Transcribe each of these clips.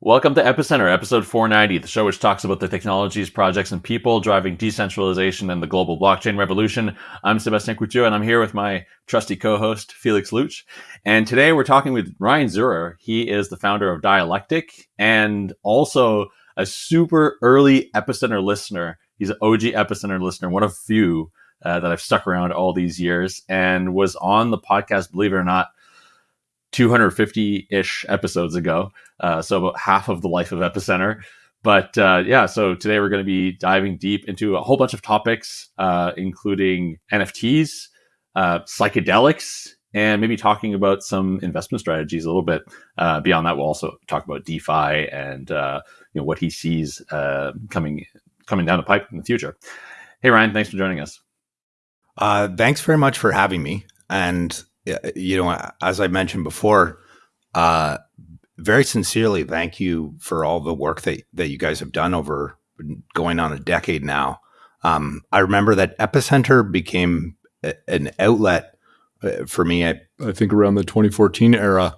Welcome to Epicenter, episode 490, the show which talks about the technologies, projects, and people driving decentralization and the global blockchain revolution. I'm Sebastian Couture, and I'm here with my trusty co-host, Felix Lutsch. And today we're talking with Ryan Zurrer. He is the founder of Dialectic and also a super early Epicenter listener. He's an OG Epicenter listener, one of few uh, that I've stuck around all these years, and was on the podcast, believe it or not, 250 ish episodes ago. Uh, so about half of the life of Epicenter. But uh, yeah, so today we're going to be diving deep into a whole bunch of topics, uh, including NFTs, uh, psychedelics, and maybe talking about some investment strategies a little bit. Uh, beyond that, we'll also talk about DeFi and uh, you know what he sees coming coming down the pipe in the future. Hey Ryan, thanks for joining us. thanks very much for having me. And you know, as I mentioned before, uh, very sincerely, thank you for all the work that that you guys have done over going on a decade now. Um, I remember that Epicenter became a, an outlet uh, for me. I, I think around the 2014 era,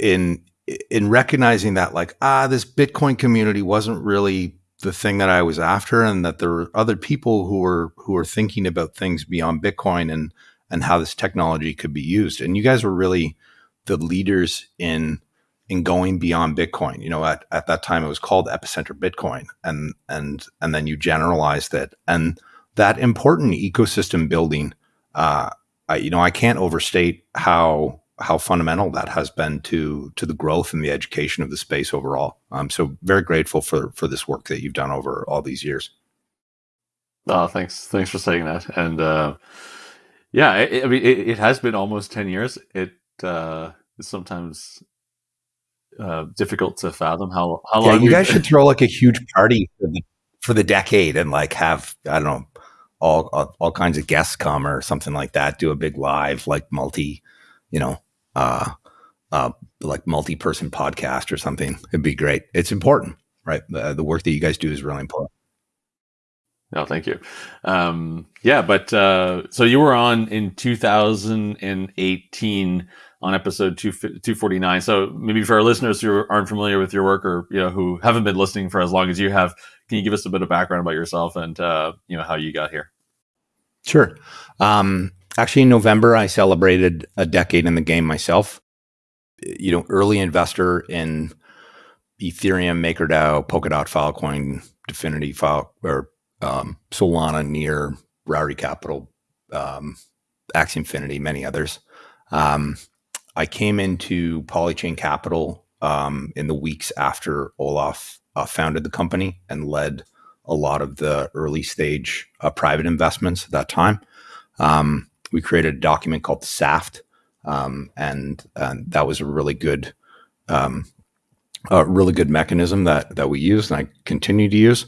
in in recognizing that like ah, this Bitcoin community wasn't really the thing that I was after, and that there were other people who were who were thinking about things beyond Bitcoin and and how this technology could be used. And you guys were really the leaders in in going beyond Bitcoin. You know, at, at that time it was called Epicenter Bitcoin, and and and then you generalized it, and that important ecosystem building. Uh, I, you know, I can't overstate how how fundamental that has been to to the growth and the education of the space overall. So very grateful for for this work that you've done over all these years. Oh, thanks, thanks for saying that, and. Uh, yeah, it, I mean, it, it, has been almost ten years. It uh, is sometimes uh, difficult to fathom how how yeah, long. You guys should throw like a huge party for the, for the decade and like have I don't know all, all, all kinds of guests come or something like that. Do a big live like multi, you know, uh, uh, like multi person podcast or something. It'd be great. It's important, right? The, the work that you guys do is really important. No, thank you. Um, yeah, but uh, so you were on in 2018 on episode 2, 249. So maybe for our listeners who aren't familiar with your work or you know who haven't been listening for as long as you have, can you give us a bit of background about yourself and uh, you know how you got here? Sure. Um, actually, in November, I celebrated a decade in the game myself. You know, early investor in Ethereum, MakerDAO, Polkadot, Filecoin, Dfinity, File or um, Solana, Near, Rowdy Capital, um, Axie Infinity, many others. Um, I came into Polychain Capital um, in the weeks after Olaf uh, founded the company and led a lot of the early stage uh, private investments at that time. Um, we created a document called the SAFT, um, and, and, that was a really good, um, a really good mechanism that that we used and I continue to use.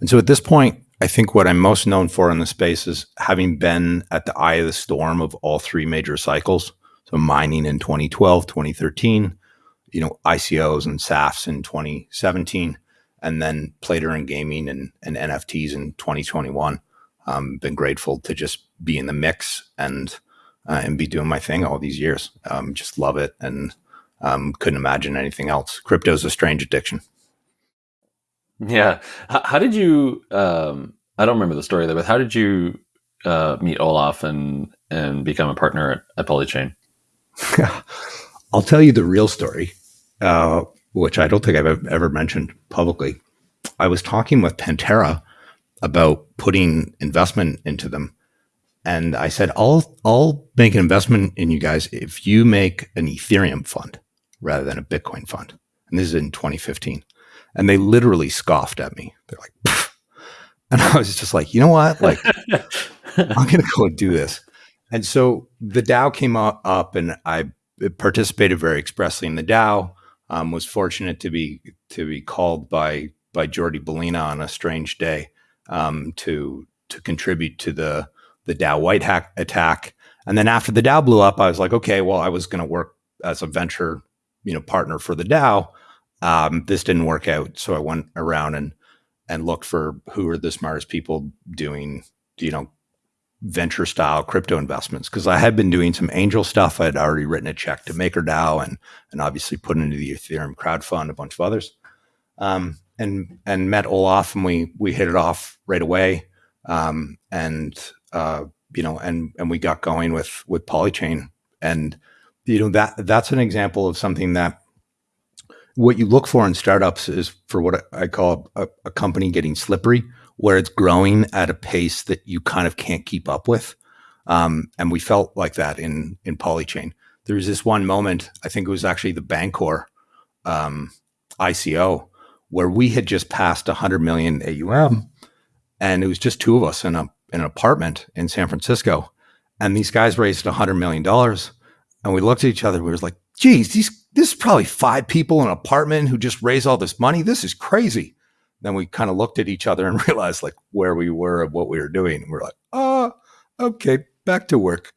And so at this point, I think what I'm most known for in the space is having been at the eye of the storm of all three major cycles. So mining in 2012, 2013, you know, ICOs and SAFTs in 2017, and then Plater and gaming and, and NFTs in 2021. Um, been grateful to just be in the mix and uh, and be doing my thing all these years. Um, just love it and um, couldn't imagine anything else. Crypto's a strange addiction. Yeah. How, did you? Um, I don't remember the story there, but how did you uh, meet Olaf and and become a partner at, at Polychain? I'll tell you the real story, uh, which I don't think I've ever mentioned publicly. I was talking with Pantera about putting investment into them, and I said, "I'll I'll make an investment in you guys if you make an Ethereum fund rather than a Bitcoin fund." And this is in 2015 and they literally scoffed at me. They're like, Pff. and I was just like, you know what? Like, I'm going to go and do this. And so the DAO came up, and I participated very expressly in the DAO. Um, was fortunate to be to be called by by Jordi Baylina on a strange day um, to to contribute to the the DAO white hack attack. And then after the DAO blew up, I was like, okay, well, I was going to work as a venture, you know, partner for the DAO. Um, this didn't work out, so I went around and and looked for who are the smartest people doing, you know, venture style crypto investments because I had been doing some angel stuff. I had already written a check to MakerDAO and and obviously put into the Ethereum crowd fund a bunch of others. Um, and and met Olaf and we we hit it off right away. Um, and uh, you know, and and we got going with with Polychain. And you know that that's an example of something that what you look for in startups is for what I call a, a company getting slippery where it's growing at a pace that you kind of can't keep up with. Um, and we felt like that in in Polychain. There was this one moment, I think it was actually the Bancor um, ICO, where we had just passed 100 million AUM, and it was just two of us in a in an apartment in San Francisco, and these guys raised 100 million dollars, and we looked at each other. We was like, "Geez, these this is probably five people in an apartment who just raise all this money. This is crazy." then we kind of looked at each other and realized like where we were and what we were doing. And we're like, oh, okay, back to work.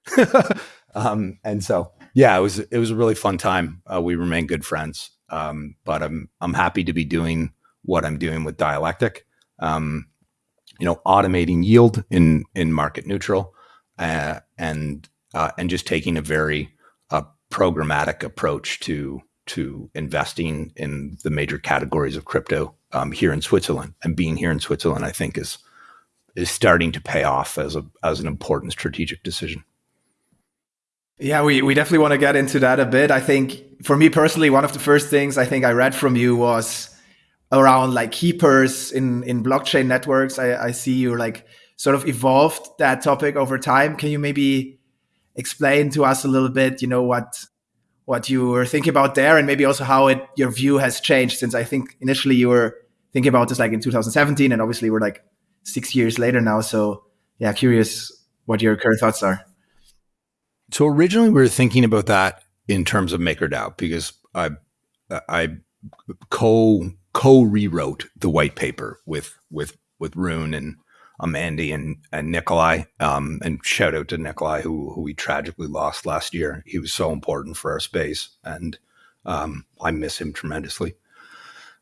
um, and so, yeah, it was it was a really fun time. Uh, we remain good friends, um, but I'm I'm happy to be doing what I'm doing with Dialectic. Um, you know, automating yield in in market neutral, uh, and uh, and just taking a very programmatic approach to to investing in the major categories of crypto um, here in Switzerland. And being here in Switzerland, I think, is is starting to pay off as a as an important strategic decision. Yeah, we, we definitely want to get into that a bit. I think for me personally, one of the first things I think I read from you was around like keepers in, in blockchain networks. I, I see you like sort of evolved that topic over time. Can you maybe explain to us a little bit, you know, what what you were thinking about there and maybe also how it your view has changed since I think initially you were thinking about this like in 2017 and obviously we're like six years later now. So yeah, curious what your current thoughts are. So originally we were thinking about that in terms of MakerDAO because I I co co rewrote the white paper with with with Rune and um, Andy and, and Nikolai. Um, and shout out to Nikolai, who, who we tragically lost last year. He was so important for our space, and um, I miss him tremendously.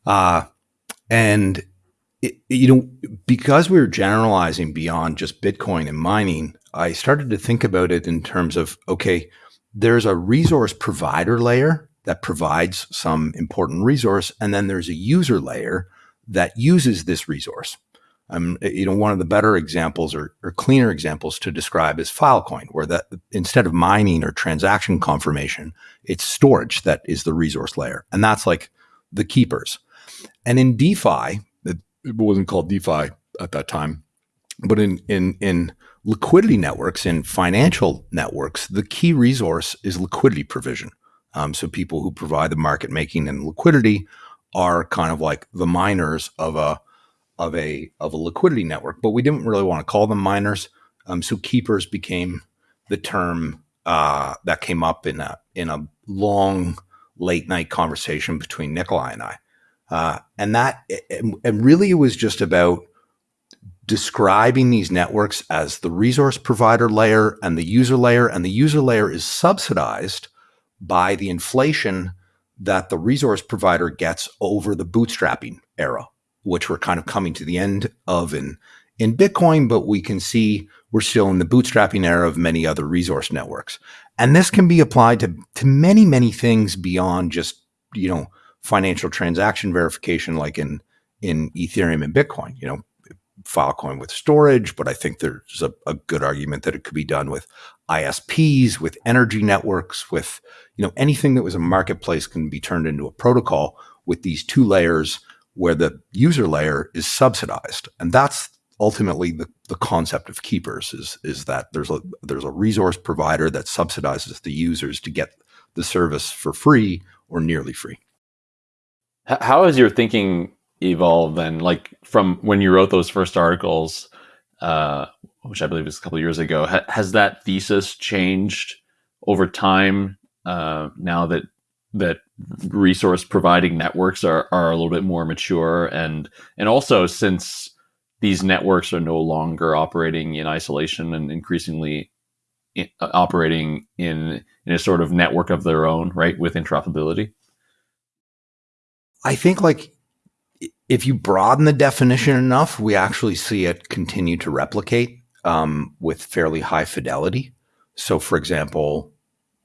Uh, and it, you know, because we were generalizing beyond just Bitcoin and mining, I started to think about it in terms of okay, there's a resource provider layer that provides some important resource, and then there's a user layer that uses this resource. Um, you know, one of the better examples or, or, cleaner examples to describe is Filecoin, where that instead of mining or transaction confirmation, it's storage that is the resource layer, and that's like the keepers. And in DeFi, it, wasn't called DeFi at that time, but in in in liquidity networks, in financial networks, the key resource is liquidity provision. Um, so people who provide the market making and liquidity are kind of like the miners of a of a of a liquidity network, but we didn't really want to call them miners. Um, so keepers became the term uh, that came up in a in a long late night conversation between Nikolai and I, uh, and that and really it was just about describing these networks as the resource provider layer and the user layer, and the user layer is subsidized by the inflation that the resource provider gets over the bootstrapping era which we're kind of coming to the end of in in Bitcoin, but we can see we're still in the bootstrapping era of many other resource networks. And this can be applied to, to many, many things beyond just, you know, financial transaction verification like in in Ethereum and Bitcoin, you know, Filecoin with storage, but I think there's a, a good argument that it could be done with ISPs, with energy networks, with, you know, anything that was a marketplace can be turned into a protocol with these two layers where the user layer is subsidized. And that's ultimately the, the concept of keepers is, is that there's a, there's a resource provider that subsidizes the users to get the service for free or nearly free. How has your thinking evolved then? Like from when you wrote those first articles, uh, which I believe was a couple years ago, ha- has that thesis changed over time uh, now that that resource providing networks are, are a little bit more mature and and also since these networks are no longer operating in isolation and increasingly in, uh, operating in in a sort of network of their own right with interoperability i think like if you broaden the definition enough we actually see it continue to replicate um, with fairly high fidelity. So, for example,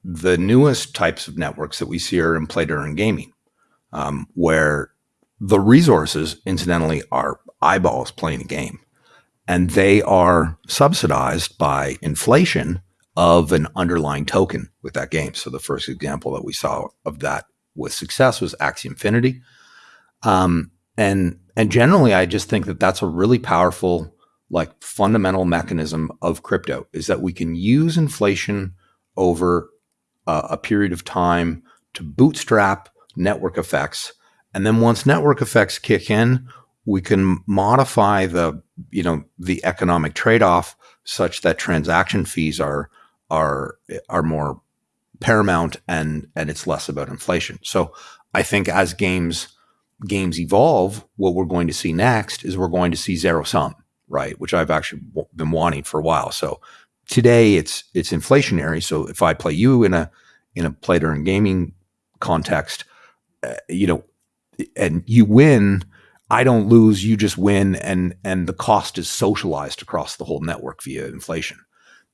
the newest types of networks that we see are in play-to-earn gaming, um, where the resources, incidentally, are eyeballs playing a game, and they are subsidized by inflation of an underlying token with that game. So the first example that we saw of that with success was Axie Infinity. Um, and and generally, I just think that that's a really powerful, like fundamental mechanism of crypto is that we can use inflation over uh, a period of time to bootstrap network effects, and then once network effects kick in, we can modify the you know the economic trade off such that transaction fees are are are more paramount and and it's less about inflation. So I think as games games evolve, what we're going to see next is we're going to see zero sum, right? Which I've actually been wanting for a while. So today it's it's inflationary. So if I play you in a in a play earn gaming context, uh, you know, and you win, I don't lose, you just win, and and the cost is socialized across the whole network via inflation.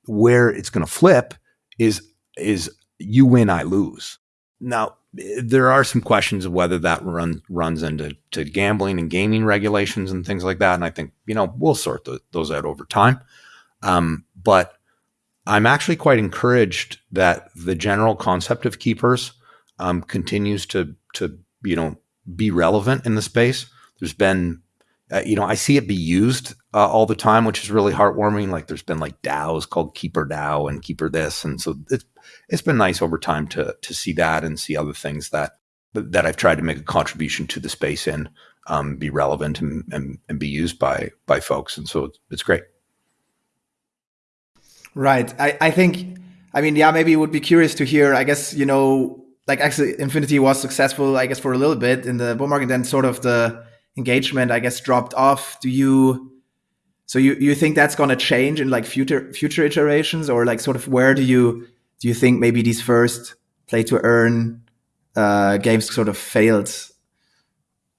Where it's going to flip is is you win, I lose. Now, there are some questions of whether that run, runs into to gambling and gaming regulations and things like that. And I think, you know, we'll sort the, those out over time. Um, but I'm actually quite encouraged that the general concept of keepers um, continues to, to, you know, be relevant in the space. There's been uh, you know, I see it be used uh, all the time, which is really heartwarming. Like there's been like DAOs called Keeper DAO and Keeper this, and so it's it's been nice over time to to see that and see other things that that I've tried to make a contribution to the space in um, be relevant and, and, and be used by by folks, and so it's, it's great. Right. I I think I mean yeah maybe would be curious to hear. I guess you know like Axie Infinity was successful I guess for a little bit in the bull market, then sort of the engagement, I guess, dropped off. Do you so you you think that's going to change in like future future iterations, or like sort of where do you do you think maybe these first play to earn uh, games sort of failed,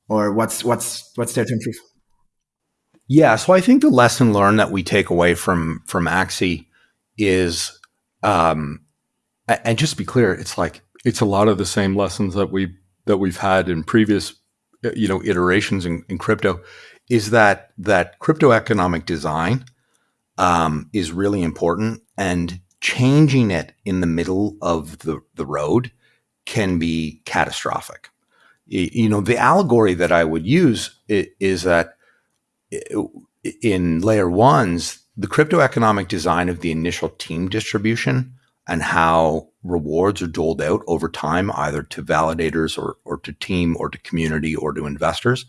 or what's what's what's there to improve? Yeah, so I think the lesson learned that we take away from from Axie is, um, and just to be clear, it's like it's a lot of the same lessons that we that we've had in previous uh, you know iterations in, in crypto is that that crypto economic design um, is really important and changing it in the middle of the, the road can be catastrophic. You know the allegory that i would use is that in layer ones the crypto economic design of the initial team distribution and how rewards are doled out over time, either to validators or, or to team or to community or to investors,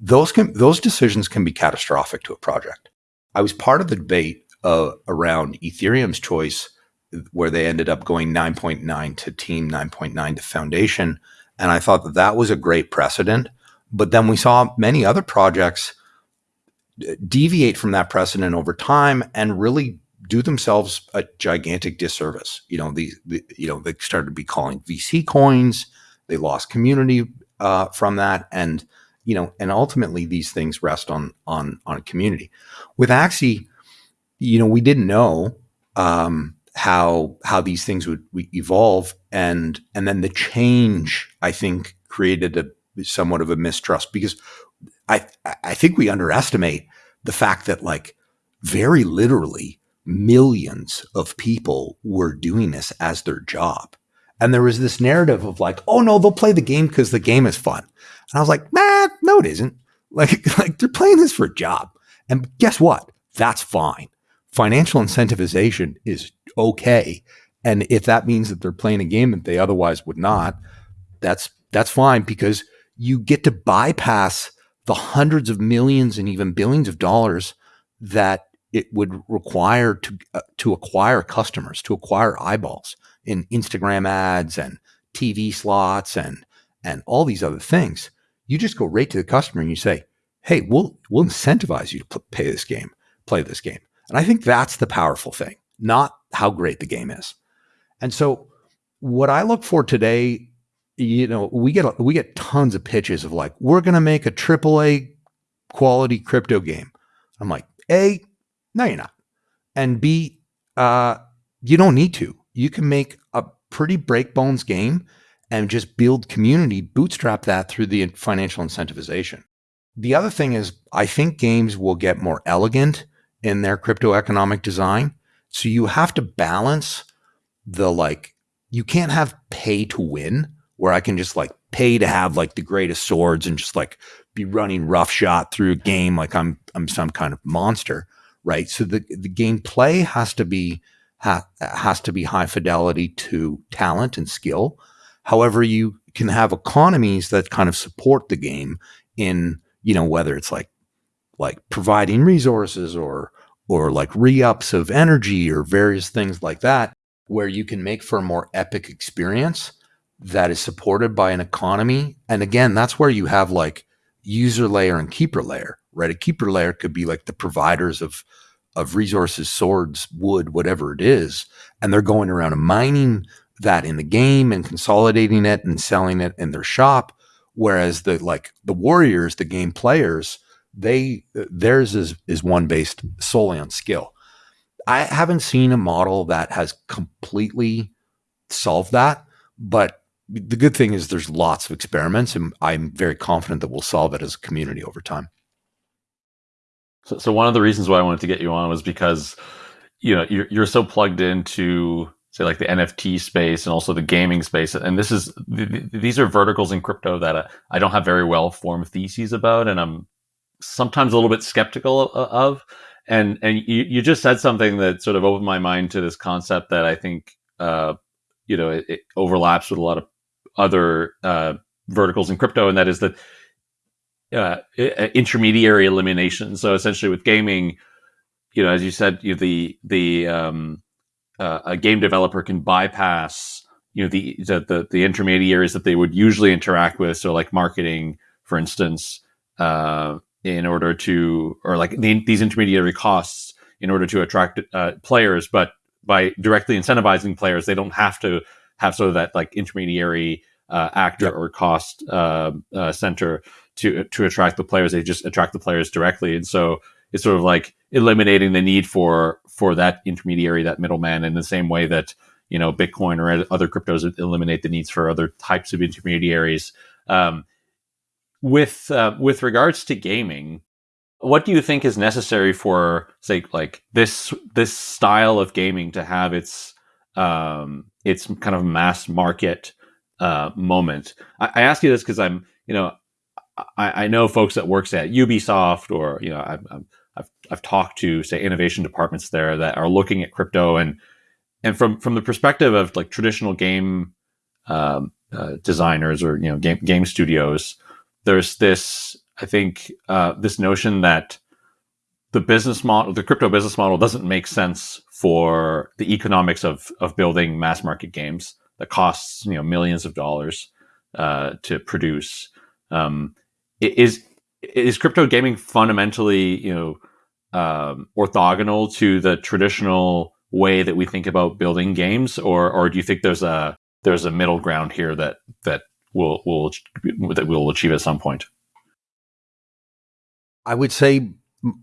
those can those decisions can be catastrophic to a project. I was part of the debate uh, around Ethereum's choice, where they ended up going 9.9 to team, 9.9 to foundation, and I thought that that was a great precedent. But then we saw many other projects deviate from that precedent over time and really do themselves a gigantic disservice. You know, the, the you know they started to be calling VC coins. They lost community uh, from that, and you know, and ultimately these things rest on on on community. With Axie, you know, we didn't know um, how how these things would evolve, and and then the change I think created a somewhat of a mistrust because I I think we underestimate the fact that like very literally millions of people were doing this as their job. And there was this narrative of like, oh no, they'll play the game because the game is fun. And I was like, nah, no, it isn't. Like, like they're playing this for a job. And guess what? That's fine. Financial incentivization is okay. And if that means that they're playing a game that they otherwise would not, that's that's fine because you get to bypass the hundreds of millions and even billions of dollars that it would require to uh, to acquire customers, to acquire eyeballs in Instagram ads and TV slots and and all these other things. You just go right to the customer and you say, "Hey, we'll we'll incentivize you to pay this game, play this game." And I think that's the powerful thing, not how great the game is. And so, what I look for today, you know, we get we get tons of pitches of like, "We're going to make a AAA quality crypto game." I'm like, "A, no, you're not. and B, uh, you don't need to. You can make a pretty break bones game and just build community, bootstrap that through the financial incentivization. The other thing is, I think games will get more elegant in their crypto economic design. So you have to balance the like, you can't have pay to win where I can just like pay to have like the greatest swords and just like be running roughshod through a game like I'm I'm some kind of monster, right? So the the gameplay has to be ha, has to be high fidelity to talent and skill. However, you can have economies that kind of support the game in you know whether it's like like providing resources or or like re-ups of energy or various things like that where you can make for a more epic experience that is supported by an economy. And again that's where you have like user layer and keeper layer right? A keeper layer could be like the providers of of resources swords wood whatever it is and they're going around and mining that in the game and consolidating it and selling it in their shop. Whereas the like the warriors the game players they theirs is is one based solely on skill. I haven't seen a model that has completely solved that but the good thing is there's lots of experiments and i'm very confident that we'll solve it as a community over time so, so one of the reasons why i wanted to get you on was because you know you're, you're so plugged into say like the NFT space and also the gaming space. And this is th- these are verticals in crypto that uh, I don't have very well formed theses about, and I'm sometimes a little bit skeptical of. And and you, you just said something that sort of opened my mind to this concept that I think uh, you know it, it, overlaps with a lot of other uh, verticals in crypto, and that is that uh, intermediary elimination. So essentially, with gaming, you know, as you said, you the the um, uh, a game developer can bypass you know the, the, the the intermediaries that they would usually interact with so like marketing for instance uh, in order to or like the, these intermediary costs in order to attract uh, players but by directly incentivizing players they don't have to have sort of that like intermediary uh, actor yep. or cost uh, uh, center to to attract the players they just attract the players directly and so it's sort of like eliminating the need for for that intermediary, that middleman, in the same way that you know Bitcoin or other cryptos eliminate the needs for other types of intermediaries. Um, with uh, with regards to gaming, what do you think is necessary for say like this this style of gaming to have its um, its kind of mass market uh, moment? I, I ask you this because I'm you know I, I, know folks that works at Ubisoft or you know I'm I've I've talked to say innovation departments there that are looking at crypto and and from from the perspective of like traditional game um, uh, designers or you know game game studios, there's this I think uh, this notion that the business model, the crypto business model, doesn't make sense for the economics of of building mass market games that costs you know millions of dollars uh, to produce. Um, is is crypto gaming fundamentally, you know, um, orthogonal to the traditional way that we think about building games, or or do you think there's a there's a middle ground here that that will will that we'll achieve at some point? I would say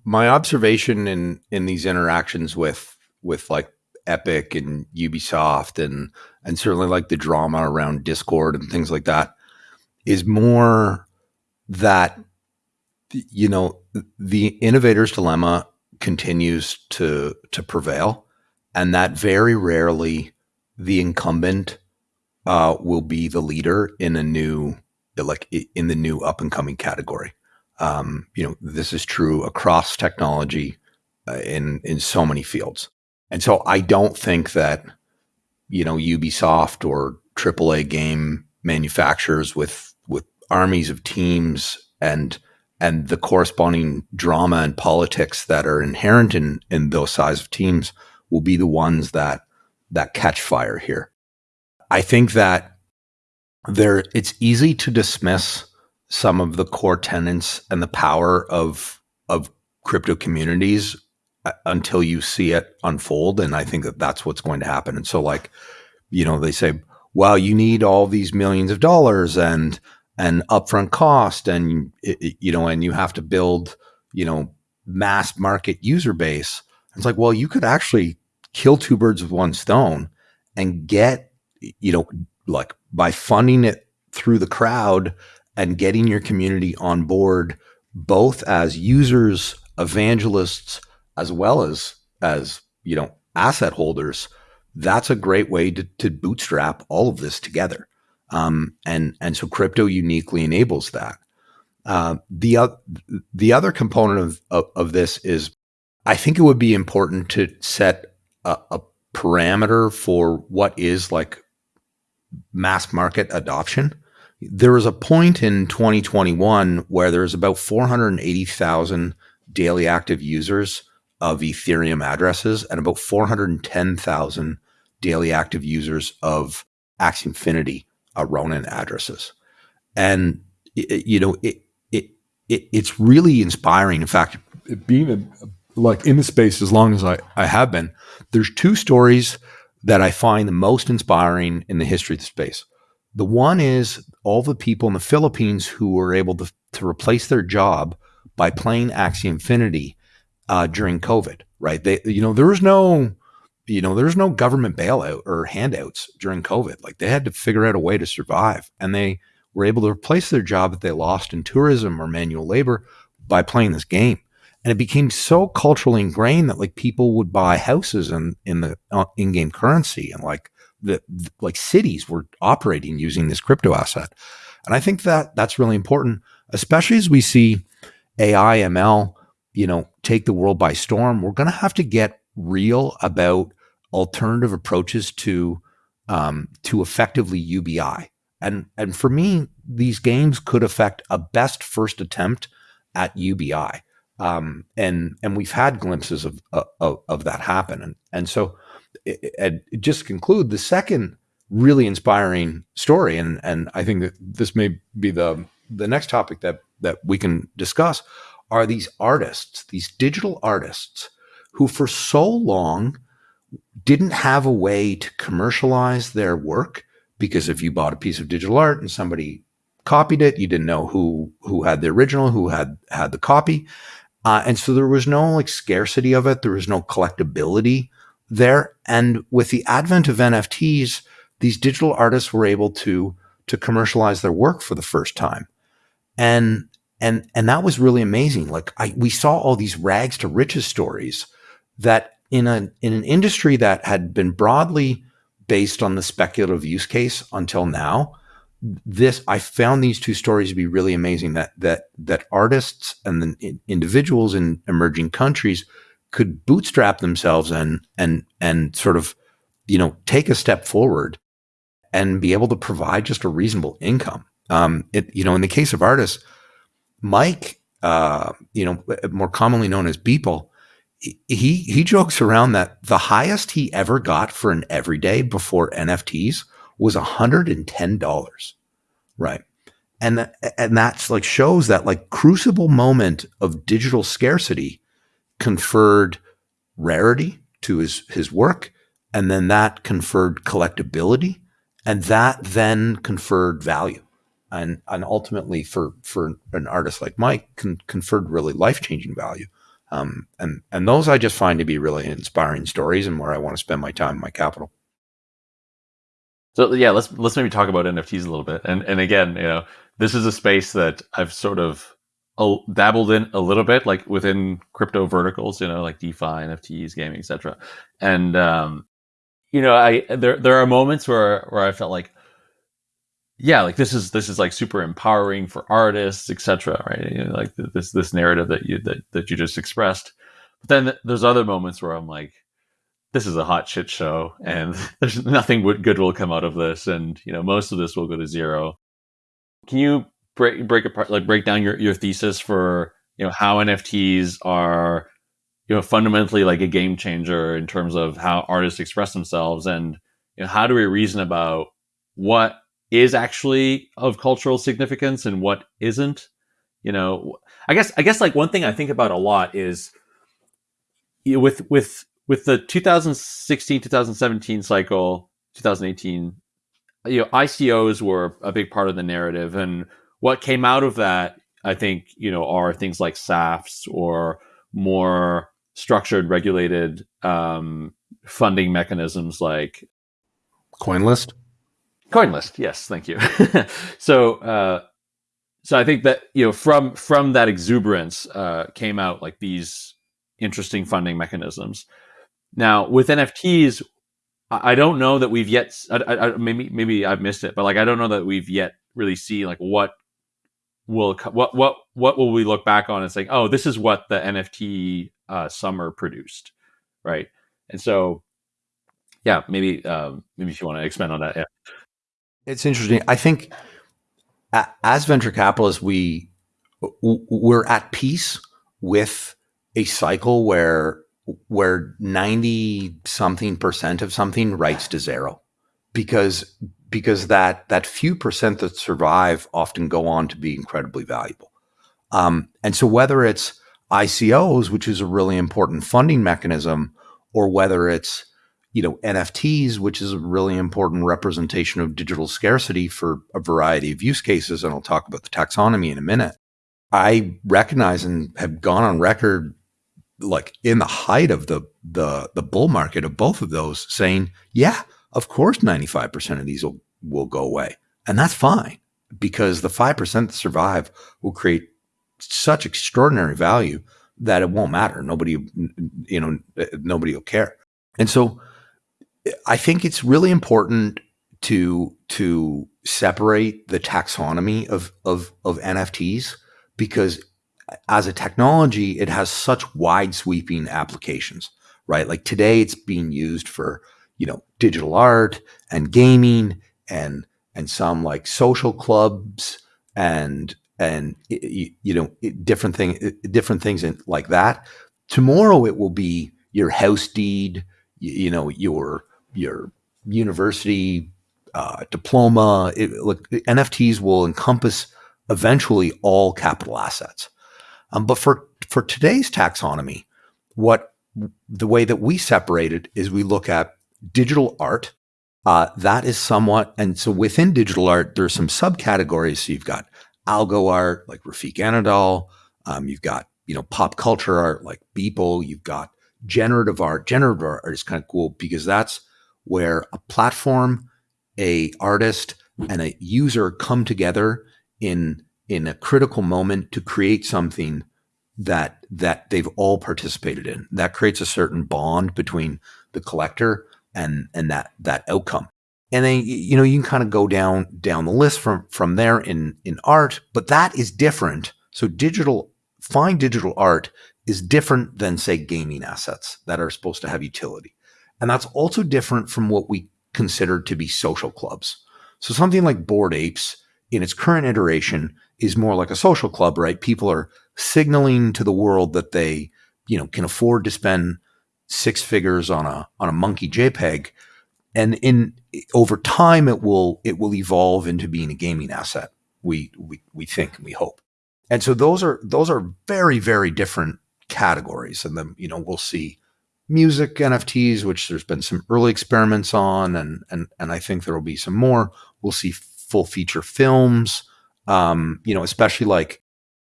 my observation in in these interactions with with like Epic and Ubisoft and and certainly like the drama around Discord and things like that is more that you know, the innovator's dilemma continues to to prevail, and that very rarely the incumbent uh, will be the leader in a new like in the new up and coming category. Um, you know, this is true across technology uh, in in so many fields, and so I don't think that you know Ubisoft or AAA game manufacturers with with armies of teams and and the corresponding drama and politics that are inherent in in those size of teams will be the ones that that catch fire here. I think that there it's easy to dismiss some of the core tenets and the power of of crypto communities uh, until you see it unfold and I think that that's what's going to happen. And so like you know they say well you need all these millions of dollars and and upfront cost and you know and you have to build you know mass market user base It's like, well, you could actually kill two birds with one stone and get, you know, like by funding it through the crowd and getting your community on board, both as users, evangelists, as well as as you know asset holders. That's a great way to, to bootstrap all of this together, um, and and so crypto uniquely enables that. Uh, the uh, the other component of, of, of this is, I think it would be important to set a, a parameter for what is like mass market adoption. There was a point in 2021 where there was about 480,000 daily active users of Ethereum addresses and about 410,000 daily active users of Axie Infinity uh, Ronin addresses. And, it, you know, it, it, it, it's really inspiring. In fact, being a, like in the space as long as I, I have been, there's two stories that I find the most inspiring in the history of the space. The one is all the people in the Philippines who were able to, to replace their job by playing Axie Infinity uh, during COVID, right? They, you know, there was no, you know, there's no government bailout or handouts during COVID. Like they had to figure out a way to survive, and they were able to replace their job that they lost in tourism or manual labor by playing this game and it became so culturally ingrained that like people would buy houses in in the uh, in-game currency and like the like cities were operating using this crypto asset. And i think that that's really important especially as we see ai ml you know take the world by storm. We're going to have to get real about alternative approaches to um, to effectively ubi and and for me these games could affect a best first attempt at ubi um, and and we've had glimpses of of, of that happen. And and so, and just conclude, the second really inspiring story, and and I think that this may be the the next topic that that we can discuss, are these artists, these digital artists, who for so long didn't have a way to commercialize their work because if you bought a piece of digital art and somebody copied it, you didn't know who who had the original, who had had the copy. Uh, and so there was no like scarcity of it. There was no collectability there. And with the advent of NFTs, these digital artists were able to to commercialize their work for the first time. And and and that was really amazing. Like I we saw all these rags to riches stories that in a in an industry that had been broadly based on the speculative use case until now, this I found these two stories to be really amazing that that that artists and the individuals in emerging countries could bootstrap themselves and and and sort of you know take a step forward and be able to provide just a reasonable income. Um, it you know in the case of artists, Mike, uh, you know more commonly known as Beeple, he he jokes around that the highest he ever got for an everyday before NFTs was $110. Right. And that, and that's like shows that like crucible moment of digital scarcity conferred rarity to his his work and then that conferred collectability and that then conferred value and and ultimately for for an artist like Mike con- conferred really life-changing value um, and and those I just find to be really inspiring stories and where I want to spend my time, and my capital. So yeah, let's let's maybe talk about NFTs a little bit. And and again, you know, this is a space that I've sort of dabbled in a little bit, like within crypto verticals, you know, like DeFi, NFTs, gaming, etc. And um, you know, I there there are moments where where I felt like, yeah, like this is this is like super empowering for artists, etc. Right, you know, like this this narrative that you that that you just expressed. But then there's other moments where I'm like, this is a hot shit show and there's nothing good will come out of this and you know most of this will go to zero can you break break apart like break down your, your thesis for you know how nfts are you know fundamentally like a game changer in terms of how artists express themselves and you know how do we reason about what is actually of cultural significance and what isn't? You know i guess i guess like one thing i think about a lot is with with with the 2016 2017 cycle 2018 you know icos were a big part of the narrative and what came out of that i think you know are things like SAFTs or more structured, regulated um, funding mechanisms like CoinList. CoinList, yes, thank you. so, uh, so I think that you know from from that exuberance uh, came out like these interesting funding mechanisms. Now with NFTs, I don't know that we've yet. I, I, maybe maybe I've missed it, but like I don't know that we've yet really seen like what will what what what will we look back on and say, oh, this is what the NFT uh, summer produced, right? And so, yeah, maybe um, maybe if you want to expand on that, yeah. It's interesting. I think as venture capitalists, we we're at peace with a cycle where where 90 something percent of something writes to zero because because that that few percent that survive often go on to be incredibly valuable. Um, and so whether it's icos which is a really important funding mechanism or whether it's you know nfts which is a really important representation of digital scarcity for a variety of use cases and i'll talk about the taxonomy in a minute i recognize and have gone on record like in the height of the the the bull market of both of those saying, yeah, of course 95% of these will, will go away. And that's fine because the 5% that survive will create such extraordinary value that it won't matter. Nobody, you know, nobody will care. And so I think it's really important to to separate the taxonomy of of of NFTs because as a technology, it has such wide sweeping applications, right? Like today it's being used for, you know, digital art and gaming and, and some like social clubs and, and, you, know, different thing, different things like that. Tomorrow it will be your house deed, you, you know, your, your university uh, diploma. It, look, NFTs will encompass eventually all capital assets. Um, but for for today's taxonomy, what the way that we separate it is we look at digital art. Uh, that is somewhat, and so within digital art, there's some subcategories. So you've got algo art like Refik Anadol. Um, you've got you know pop culture art like Beeple. You've got generative art. Generative art is kind of cool because that's where a platform, a artist, and a user come together in in a critical moment to create something that that they've all participated in. That creates a certain bond between the collector and and that that outcome. And then you know you can kind of go down down the list from from there in in art, but that is different. So digital fine digital art is different than say gaming assets that are supposed to have utility. And that's also different from what we consider to be social clubs. So something like Bored Apes in its current iteration is more like a social club, right? People are signaling to the world that they, you know, can afford to spend six figures on a on a monkey JPEG, and in over time it will it will evolve into being a gaming asset. We we we think and we hope, and so those are those are very very different categories, and then you know we'll see music NFTs, which there's been some early experiments on, and and and I think there will be some more. We'll see full feature films um, you know, especially like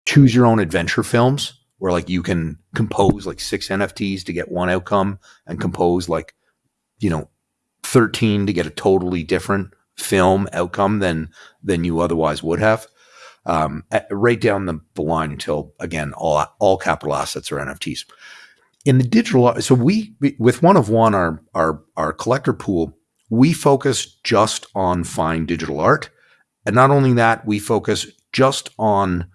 choose your own adventure films where like you can compose like six NFTs to get one outcome and compose like, you know, 13 to get a totally different film outcome than than you otherwise would have. Um, at, right down the, the line until again all all capital assets are NFTs. In the digital, so we with one of one our our our collector pool, we focus just on fine digital art and not only that, we focus just on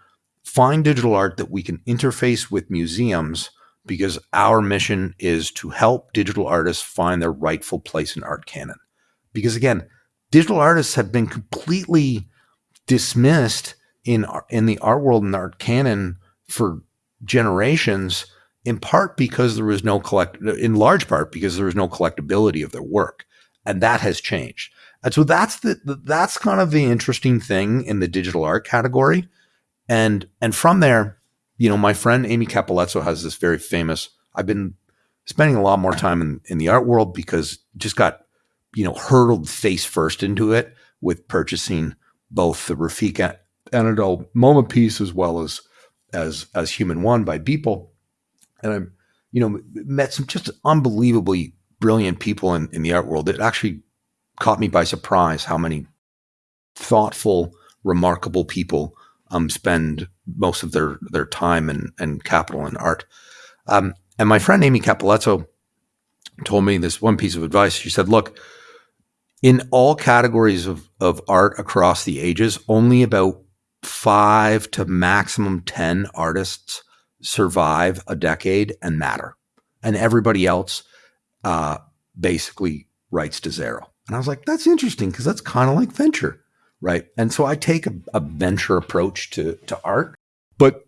fine digital art that we can interface with museums because our mission is to help digital artists find their rightful place in art canon. Because again, digital artists have been completely dismissed in in the art world and art canon for generations in part because there was no collect in large part because there was no collectability of their work and that has changed and so that's the that's kind of the interesting thing in the digital art category. And and from there, you know, my friend Amy Cappellazzo has this very famous. I've been spending a lot more time in, in the art world because just got, you know, hurtled face first into it with purchasing both the Refik Anadol MoMA piece as well as as as Human One by Beeple. And I'm, you know, met some just unbelievably brilliant people in, in the art world. It actually caught me by surprise how many thoughtful, remarkable people um, spend most of their their time and, and capital in art. Um, and my friend Amy Cappellazzo told me this one piece of advice. She said, "Look, in all categories of, of art across the ages, only about five to maximum 10 artists survive a decade and matter. And everybody else uh, basically writes to zero. And I was like, that's interesting because that's kind of like venture, right? And so I take a, a venture approach to, to art. But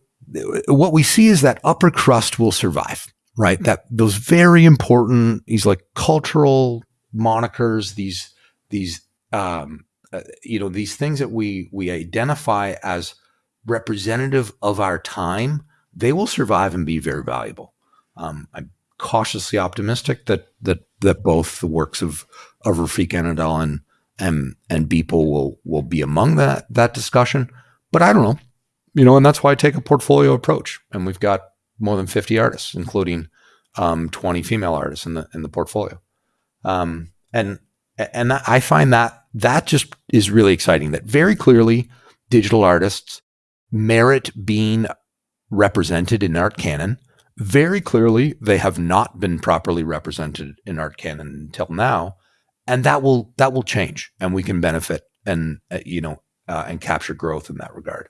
what we see is that upper crust will survive, right? That those very important, these like cultural monikers, these these um, uh, you know these things that we we identify as representative of our time they will survive and be very valuable um, i'm cautiously optimistic that that that both the works of of Refik Anadol and and and Beeple will will be among that that discussion but i don't know you know and that's why i take a portfolio approach and we've got more than 50 artists including um, 20 female artists in the in the portfolio um, and and I find that that just is really exciting. That very clearly, digital artists merit being represented in art canon. Very clearly, they have not been properly represented in art canon until now, and that will that will change, and we can benefit and uh, you know uh, and capture growth in that regard.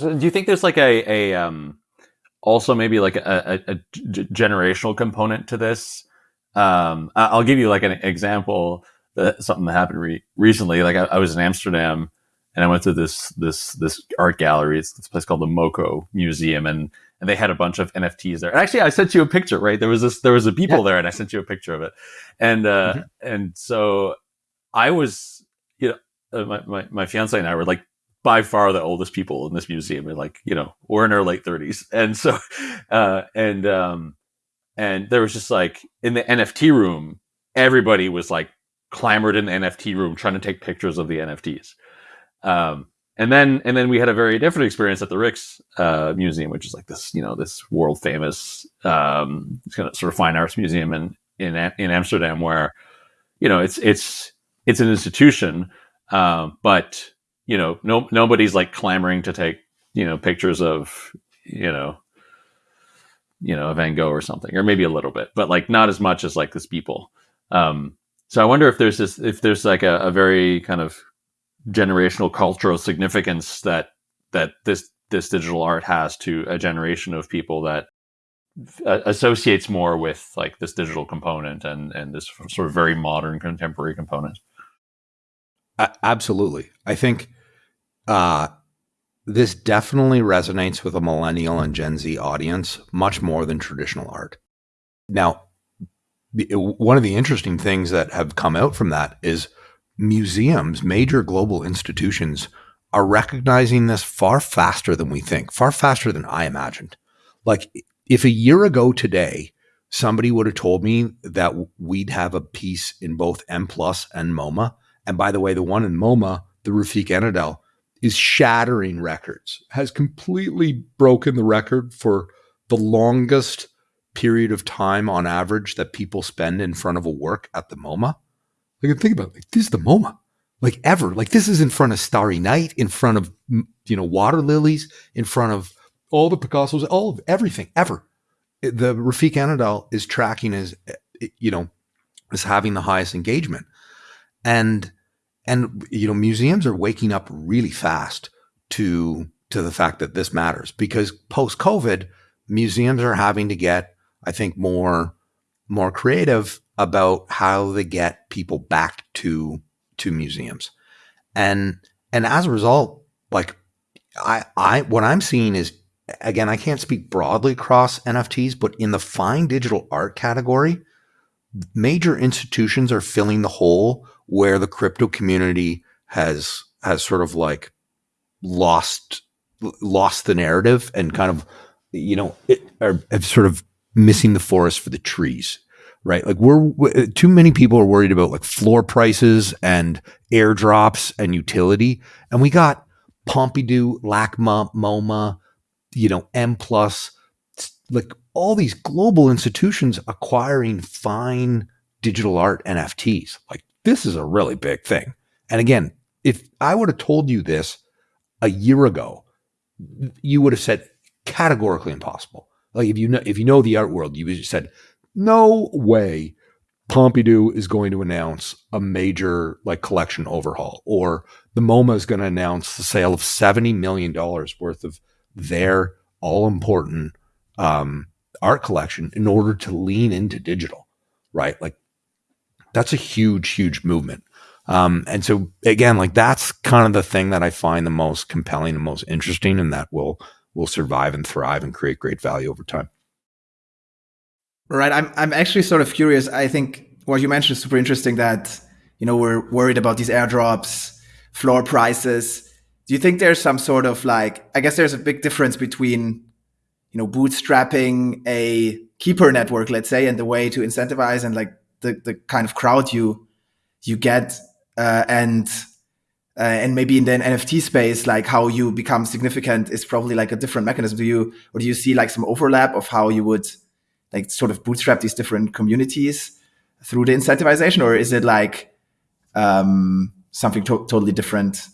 So do you think there's like a a um, also maybe like a, generational component to this? Um, I'll give you like an example that something that happened re- recently. Like I, I, was in Amsterdam and I went to this this this art gallery. It's this place called the MoCo Museum, and and they had a bunch of NFTs there. And actually, I sent you a picture. Right, there was this there was a Beeple yeah. there, and I sent you a picture of it. And uh, mm-hmm. and so I was, you know, uh, my, my my fiance and I were like by far the oldest people in this museum. And like, you know, we're in our late thirties, and so uh, and um and there was just like in the NFT room, everybody was like clamored in the NFT room trying to take pictures of the NFTs. Um, and then and then we had a very different experience at the Rijks uh, Museum, which is like this, you know, this world famous um, kind of sort of fine arts museum in in in Amsterdam, where you know it's it's it's an institution, um, but you know, no nobody's like clamoring to take you know pictures of you know you know Van Gogh or something, or maybe a little bit, but like not as much as like this Beeple. Um, so I wonder if there's this, if there's like a, a very kind of generational cultural significance that that this this digital art has to a generation of people that uh, associates more with like this digital component and and this sort of very modern contemporary component. Uh, absolutely, I think uh, this definitely resonates with a millennial and Gen Z audience much more than traditional art. Now, one of the interesting things that have come out from that is museums, major global institutions are recognizing this far faster than we think, far faster than I imagined. Like if a year ago today, somebody would have told me that we'd have a piece in both M plus and MoMA. And by the way, the one in MoMA, the Refik Anadol, is shattering records, has completely broken the record for the longest period of time on average that people spend in front of a work at the MoMA. Like, think about it. Like, this is the MoMA. Like ever. Like this is in front of Starry Night, in front of you know water lilies, in front of all the Picassos, all of everything ever. The Refik Anadol is tracking as eh, you know as having the highest engagement, and and you know museums are waking up really fast to to the fact that this matters because post COVID, museums are having to get I think more more creative about how they get people back to to museums. And and as a result, like I I what I'm seeing is again, I can't speak broadly across NFTs, but in the fine digital art category, major institutions are filling the hole where the crypto community has has sort of like lost lost the narrative and kind of you know it, or have sort of missing the forest for the trees, right? Like we're uh, too many people are worried about like floor prices and airdrops and utility, and we got Pompidou, LACMA, MoMA, you know, M plus like all these global institutions acquiring fine digital art NFTs. Like this is a really big thing. And again, if I would have told you this a year ago, you would have said categorically impossible. Like if you know if you know the art world, you said, no way Pompidou is going to announce a major like collection overhaul, or the MoMA is going to announce the sale of seventy million dollars worth of their all important um, art collection in order to lean into digital, right? Like that's a huge, huge movement. Um, and so again, like that's kind of the thing that I find the most compelling and most interesting, and that will will survive and thrive and create great value over time. Right. I'm I'm actually sort of curious. I think what you mentioned is super interesting that, you know, we're worried about these airdrops, floor prices. Do you think there's some sort of like I guess there's a big difference between, you know, bootstrapping a keeper network, let's say, and the way to incentivize and like the, the kind of crowd you you get uh, and uh, and maybe in the NFT space, like how you become significant is probably like a different mechanism. Do you or do you see like some overlap of how you would like sort of bootstrap these different communities through the incentivization, or is it like um, something to totally different?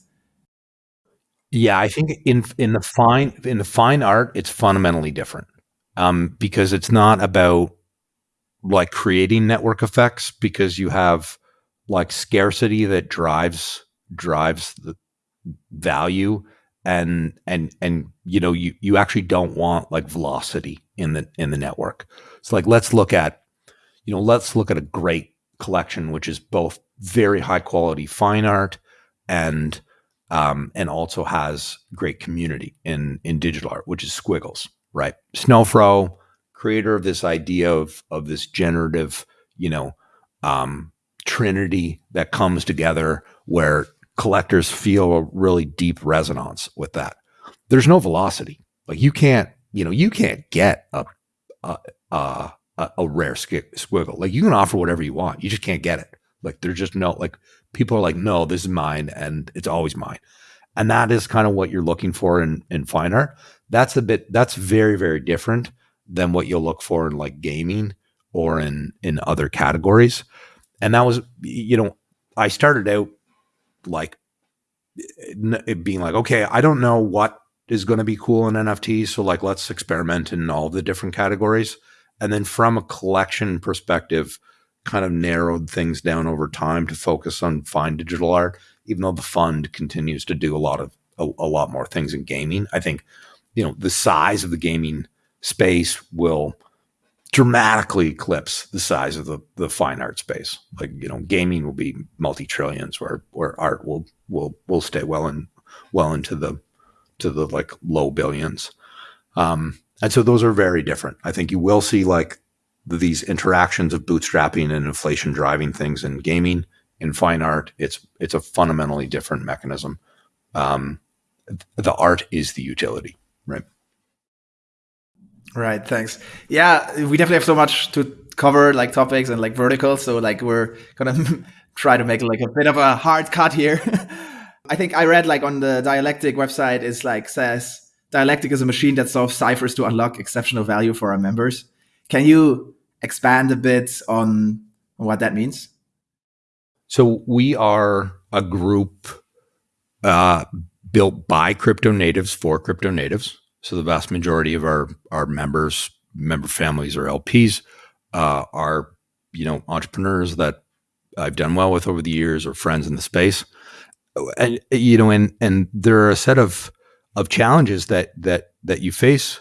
Yeah, I think in in the fine in the fine art, it's fundamentally different um, because it's not about like creating network effects because you have like scarcity that drives drives the value and and and you know you you actually don't want like velocity in the in the network. So like let's look at you know let's look at a great collection which is both very high quality fine art and um, and also has great community in in digital art, which is Squiggles, right? Snowfro, creator of this idea of of this generative, you know, um, trinity that comes together where collectors feel a really deep resonance with that. There's no velocity. Like you can't, you know, you can't get a a a, a rare squiggle. Like you can offer whatever you want. You just can't get it. Like there's just no like people are like, no, this is mine, and it's always mine. And that is kind of what you're looking for in in fine art. That's a bit. That's very very different than what you'll look for in like gaming or in in other categories. And that was, you know, I started out like eh, it being like, okay, I don't know what is going to be cool in NFTs. So like, let's experiment in all the different categories. And then from a collection perspective, kind of narrowed things down over time to focus on fine digital art, even though the fund continues to do a lot of a, a lot more things in gaming. I think, you know, the size of the gaming space will dramatically eclipse the size of the, the fine art space. Like, you know, gaming will be multi trillions where, where art will, will, will stay well in, well into the, to the like low billions. Um, and so those are very different. I think you will see like these interactions of bootstrapping and inflation driving things in gaming. In fine art, it's it's a fundamentally different mechanism. Um, the art is the utility, right? Right. Thanks. Yeah, we definitely have so much to cover, like topics and like verticals. So like we're gonna try to make like a bit of a hard cut here. I think I read like on the Dialectic website is like says Dialectic is a machine that solves ciphers to unlock exceptional value for our members. Can you expand a bit on what that means? So we are a group uh, built by crypto natives for crypto natives. So the vast majority of our our members, member families, or LPs uh, are you know entrepreneurs that I've done well with over the years, or friends in the space, and you know, and and there are a set of of challenges that that that you face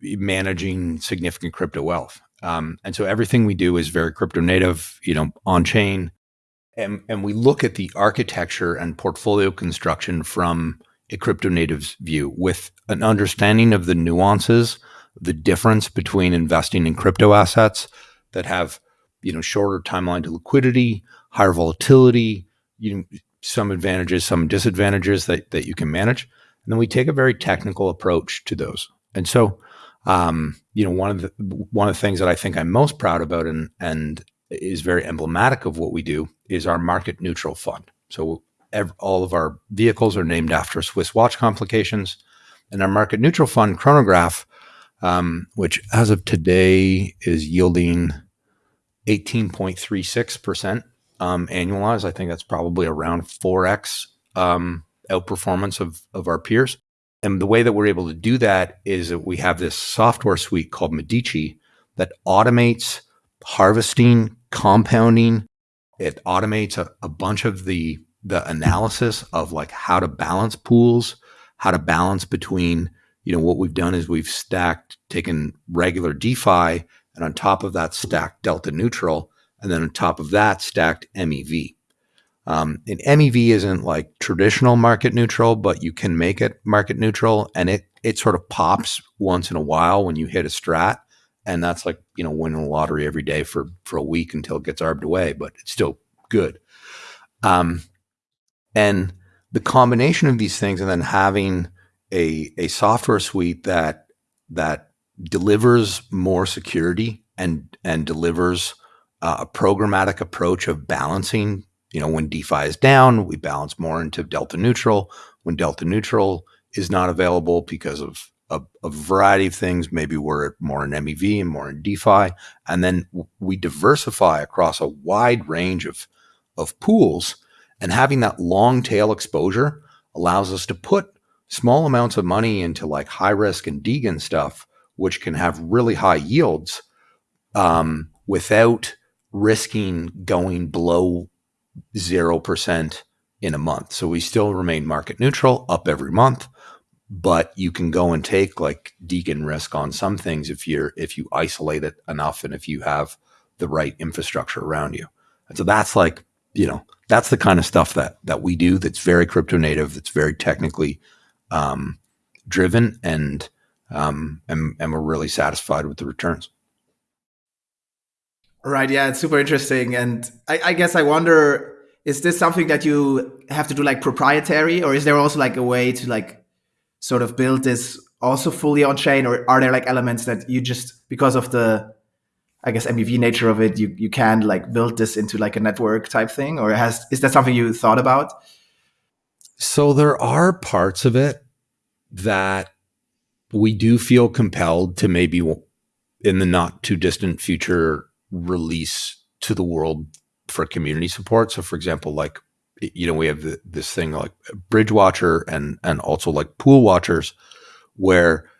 managing significant crypto wealth. Um, and so everything we do is very crypto native, you know, on chain, and and we look at the architecture and portfolio construction from a crypto native's view with an understanding of the nuances, the difference between investing in crypto assets that have, you know, shorter timeline to liquidity, higher volatility, you know, some advantages, some disadvantages that, that you can manage. And then we take a very technical approach to those. And so, um, you know, one of the one of the things that I think I'm most proud about and and is very emblematic of what we do is our market neutral fund. So all of our vehicles are named after Swiss watch complications. And our market neutral fund chronograph um, which as of today is yielding 18.36% um, annualized. I think that's probably around 4x um, outperformance of, of our peers. And the way that we're able to do that is that we have this software suite called Medici that automates harvesting, compounding. It automates a, a bunch of the the analysis of like how to balance pools, how to balance between, you know, what we've done is we've stacked, taken regular DeFi and on top of that stacked delta neutral. And then on top of that stacked MEV. Um, and MEV isn't like traditional market neutral, but you can make it market neutral and it, it sort of pops once in a while when you hit a strat and that's like you know winning the lottery every day for for a week until it gets arbed away, but it's still good. Um, and the combination of these things, and then having a a software suite that that delivers more security and and delivers uh, a programmatic approach of balancing. You know, when DeFi is down, we balance more into delta neutral. When delta neutral is not available because of a, a, variety of things. Maybe we're more in MEV and more in DeFi, and then we diversify across a wide range of of pools. And having that long tail exposure allows us to put small amounts of money into like high risk and degen stuff, which can have really high yields um, without risking going below zero percent in a month. So we still remain market neutral, up every month, but you can go and take like degen risk on some things if you're if you isolate it enough and if you have the right infrastructure around you. And so that's like, you know, that's the kind of stuff that that we do that's very crypto native, that's very technically um, driven and um, and, and we're really satisfied with the returns. Right. Yeah, it's super interesting. And I, I guess I wonder, is this something that you have to do like proprietary or is there also like a way to like sort of build this also fully on chain, or are there like elements that you just because of the I guess MEV nature of it, you you can like build this into like a network type thing, or has is that something you thought about? So there are parts of it that we do feel compelled to maybe in the not too distant future release to the world for community support. So for example, like you know, we have this thing like Bridge Watcher and and also like Pool Watchers, where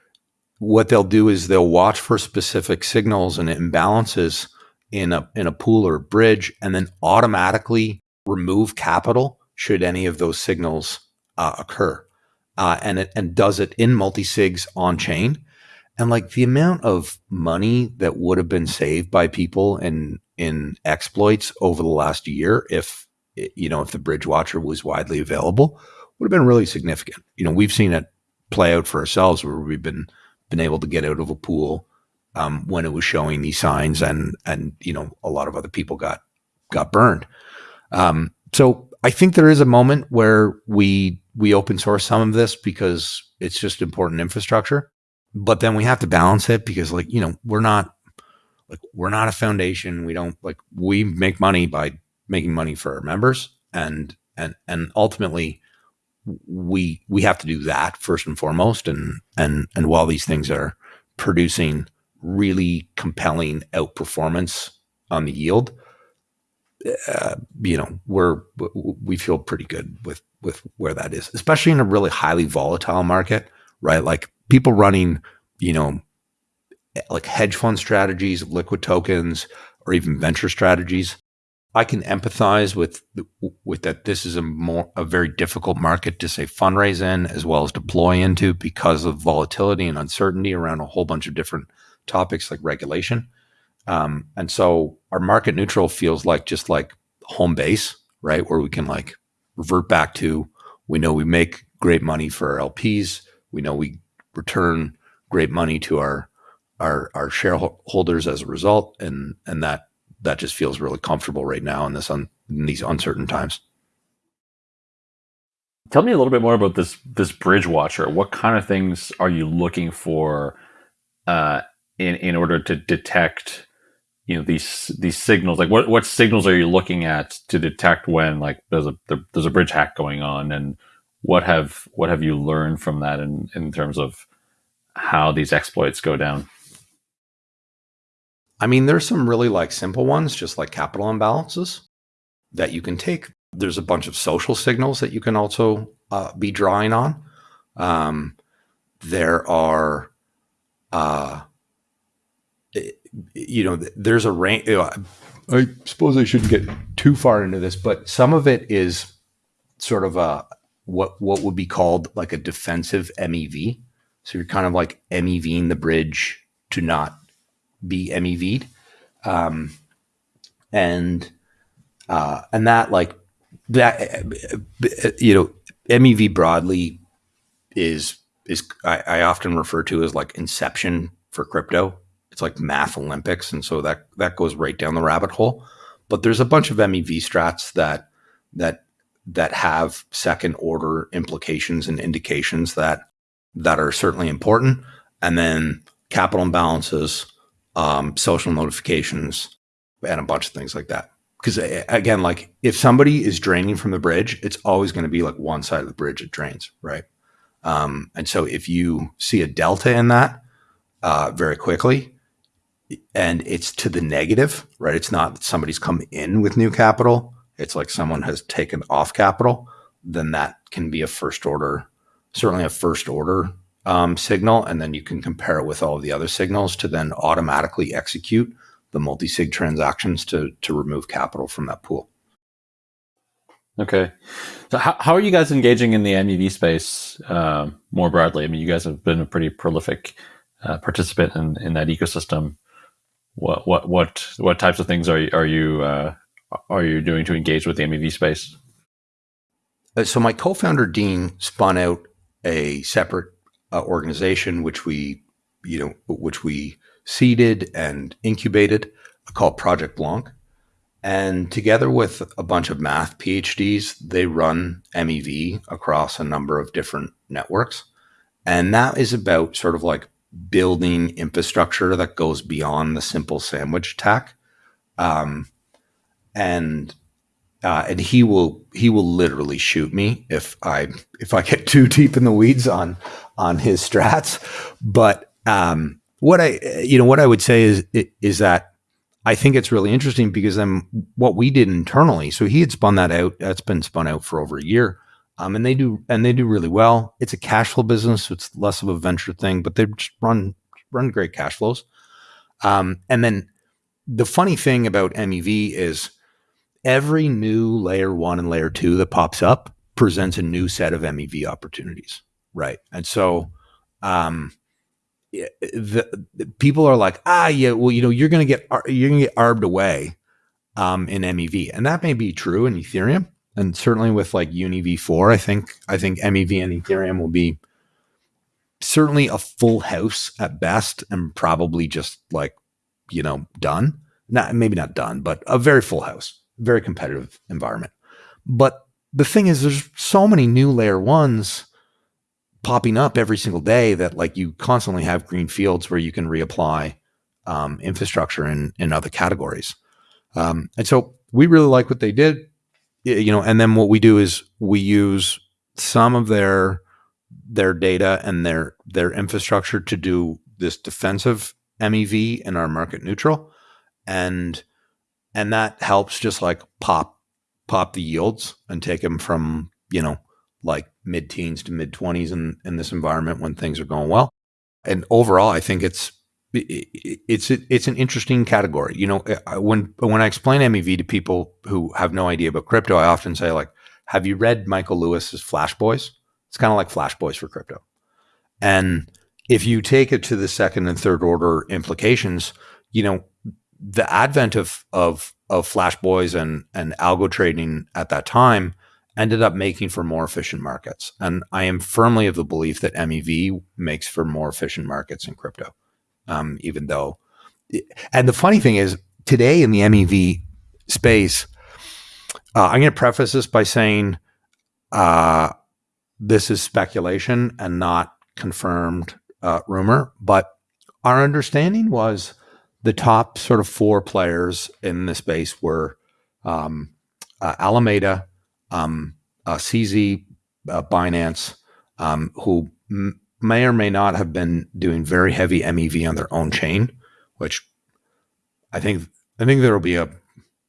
what they'll do is they'll watch for specific signals and imbalances in a in a pool or a bridge, and then automatically remove capital should any of those signals uh, occur, uh, and it and does it in multi sigs on chain. And like the amount of money that would have been saved by people in in exploits over the last year if you know, if the bridge watcher was widely available, would have been really significant. You know, we've seen it play out for ourselves where we've been been able to get out of a pool um, when it was showing these signs, and and you know, a lot of other people got got burned. Um, so I think there is a moment where we we open source some of this because it's just important infrastructure, but then we have to balance it because like you know we're not like we're not a foundation. We don't like we make money by making money for our members and and and ultimately we we have to do that first and foremost and and and while these things are producing really compelling outperformance on the yield uh, you know we're we feel pretty good with with where that is especially in a really highly volatile market right like people running you know like hedge fund strategies liquid tokens or even venture strategies I can empathize with with that. This is a more a very difficult market to say fundraise in as well as deploy into because of volatility and uncertainty around a whole bunch of different topics like regulation. Um, and so our market neutral feels like just like home base, right? Where we can like revert back to we know we make great money for our LPs. We know we return great money to our our our shareholders as a result, and and that that just feels really comfortable right now in this un, in these uncertain times. Tell me a little bit more about this this bridge watcher. What kind of things are you looking for uh, in in order to detect you know these these signals? Like what what signals are you looking at to detect when like there's a there's a bridge hack going on, and what have what have you learned from that in in terms of how these exploits go down? I mean, there's some really like simple ones, just like capital imbalances that you can take. There's a bunch of social signals that you can also uh, be drawing on. Um, there are, uh, you know, there's a range. I suppose I shouldn't get too far into this, but some of it is sort of a what what would be called like a defensive MEV. So you're kind of like MEVing the bridge to not be MEV'd. Um, and uh, and that like that you know MEV broadly is is I, I often refer to as like inception for crypto. It's like math Olympics, and so that that goes right down the rabbit hole. But there's a bunch of MEV strats that that that have second order implications and indications that that are certainly important. And then capital imbalances, um, social notifications, and a bunch of things like that. Because again, like if somebody is draining from the bridge, it's always going to be like one side of the bridge it drains, right? Um, and so if you see a delta in that uh, very quickly, and it's to the negative, right? It's not that somebody's come in with new capital. It's like someone has taken off capital. Then that can be a first order, certainly a first order um, signal, and then you can compare it with all of the other signals to then automatically execute the multi-sig transactions to to remove capital from that pool. Okay, so how, how are you guys engaging in the MEV space uh, more broadly? I mean, you guys have been a pretty prolific uh, participant in, in that ecosystem. What what what what types of things are you, are you uh, are you doing to engage with the MEV space? Uh, so my co-founder Dean spun out a separate uh, organization, which we, you know, which we seeded and incubated, called Project Blanc. And together with a bunch of math PhDs, they run MEV across a number of different networks. And that is about sort of like building infrastructure that goes beyond the simple sandwich attack. Um, and uh, and he will he will literally shoot me if I if I get too deep in the weeds on on his strats. But um, what I you know what I would say is is that I think it's really interesting because then what we did internally. So he had spun that out. That's been spun out for over a year. Um, and they do and they do really well. It's a cash flow business, so it's less of a venture thing, but they run run great cash flows. Um, and then the funny thing about MEV is every new layer one and layer two that pops up presents a new set of MEV opportunities, right? And so, um, the, the, people are like, ah, yeah, well, you know, you're gonna get you're gonna get arbed away um, in MEV, and that may be true in Ethereum, and certainly with like UniV four, I think I think MEV and Ethereum will be certainly a full house at best, and probably just like you know done. Not maybe not done, but a very full house very competitive environment. But the thing is, there's so many new layer ones popping up every single day that like you constantly have green fields where you can reapply um, infrastructure in in other categories. Um, and so we really like what they did, you know. And then what we do is we use some of their their data and their their infrastructure to do this defensive MEV in our market neutral, and and that helps just like pop pop the yields and take them from you know like mid teens to mid 20s in in this environment when things are going well. And overall i think it's it's it's an interesting category. You know eh, when when i explain mev to people who have no idea about crypto i often say like have you read michael lewis's flash boys? It's kind of like flash boys for crypto. And if you take it to the second and third order implications you know the advent of of of flash boys and and algo trading at that time ended up making for more efficient markets. And I am firmly of the belief that MEV makes for more efficient markets in crypto. Um, even though, and the funny thing is, today in the MEV space, uh, I'm going to preface this by saying uh, this is speculation and not confirmed uh, rumor. But our understanding was the top sort of four players in the space were um, uh, Alameda, um, uh, CZ, uh, Binance, um, who may or may not have been doing very heavy MEV on their own chain, which I think I think there will be a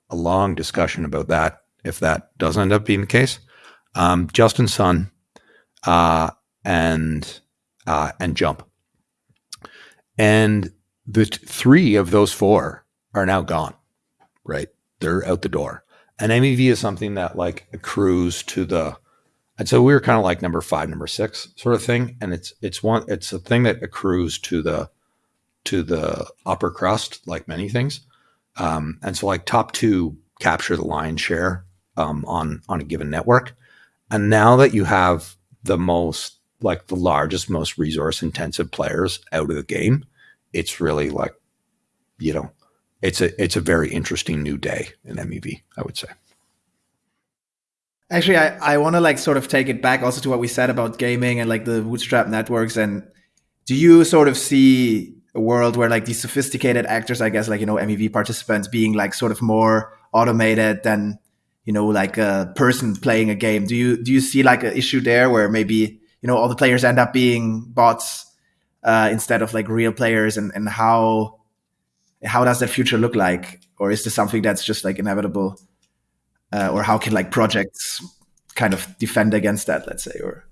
a long discussion about that if that does end up being the case. Um, Justin Sun uh, and uh, and Jump, and the three of those four are now gone. Right, they're out the door. And MEV is something that like accrues to the and so we were kind of like number five, number six sort of thing. And it's it's one it's a thing that accrues to the to the upper crust, like many things. Um, and so like top two capture the lion's share um, on on a given network. And now that you have the most like the largest, most resource intensive players out of the game, it's really like, you know, it's a it's a very interesting new day in MEV, I would say. Actually, I, I want to like sort of take it back also to what we said about gaming and like the bootstrap networks. And do you sort of see a world where like these sophisticated actors, I guess, like, you know, MEV participants being like sort of more automated than, you know, like a person playing a game? Do you, do you see like an issue there where maybe, you know, all the players end up being bots uh, instead of like real players and, and how, how does that future look like? Or is this something that's just like inevitable? uh, or how can like projects kind of defend against that let's say or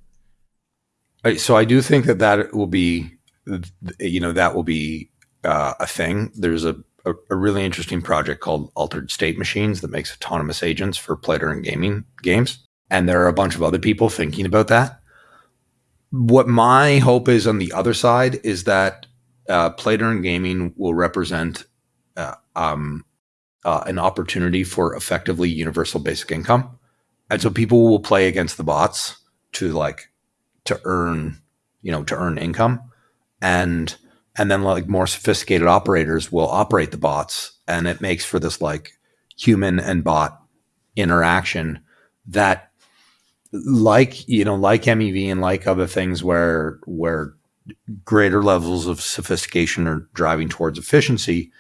so i do think that that will be you know that will be uh, a thing there's a, a, a, really interesting project called altered state machines that makes autonomous agents for player and gaming games and there are a bunch of other people thinking about that what my hope is on the other side is that uh, player and gaming will represent uh, um, uh, an opportunity for effectively universal basic income. And so people will play against the bots to like to earn, you know, to earn income. And and then like more sophisticated operators will operate the bots and it makes for this like human and bot interaction that like you know like mev and like other things where where greater levels of sophistication are driving towards efficiency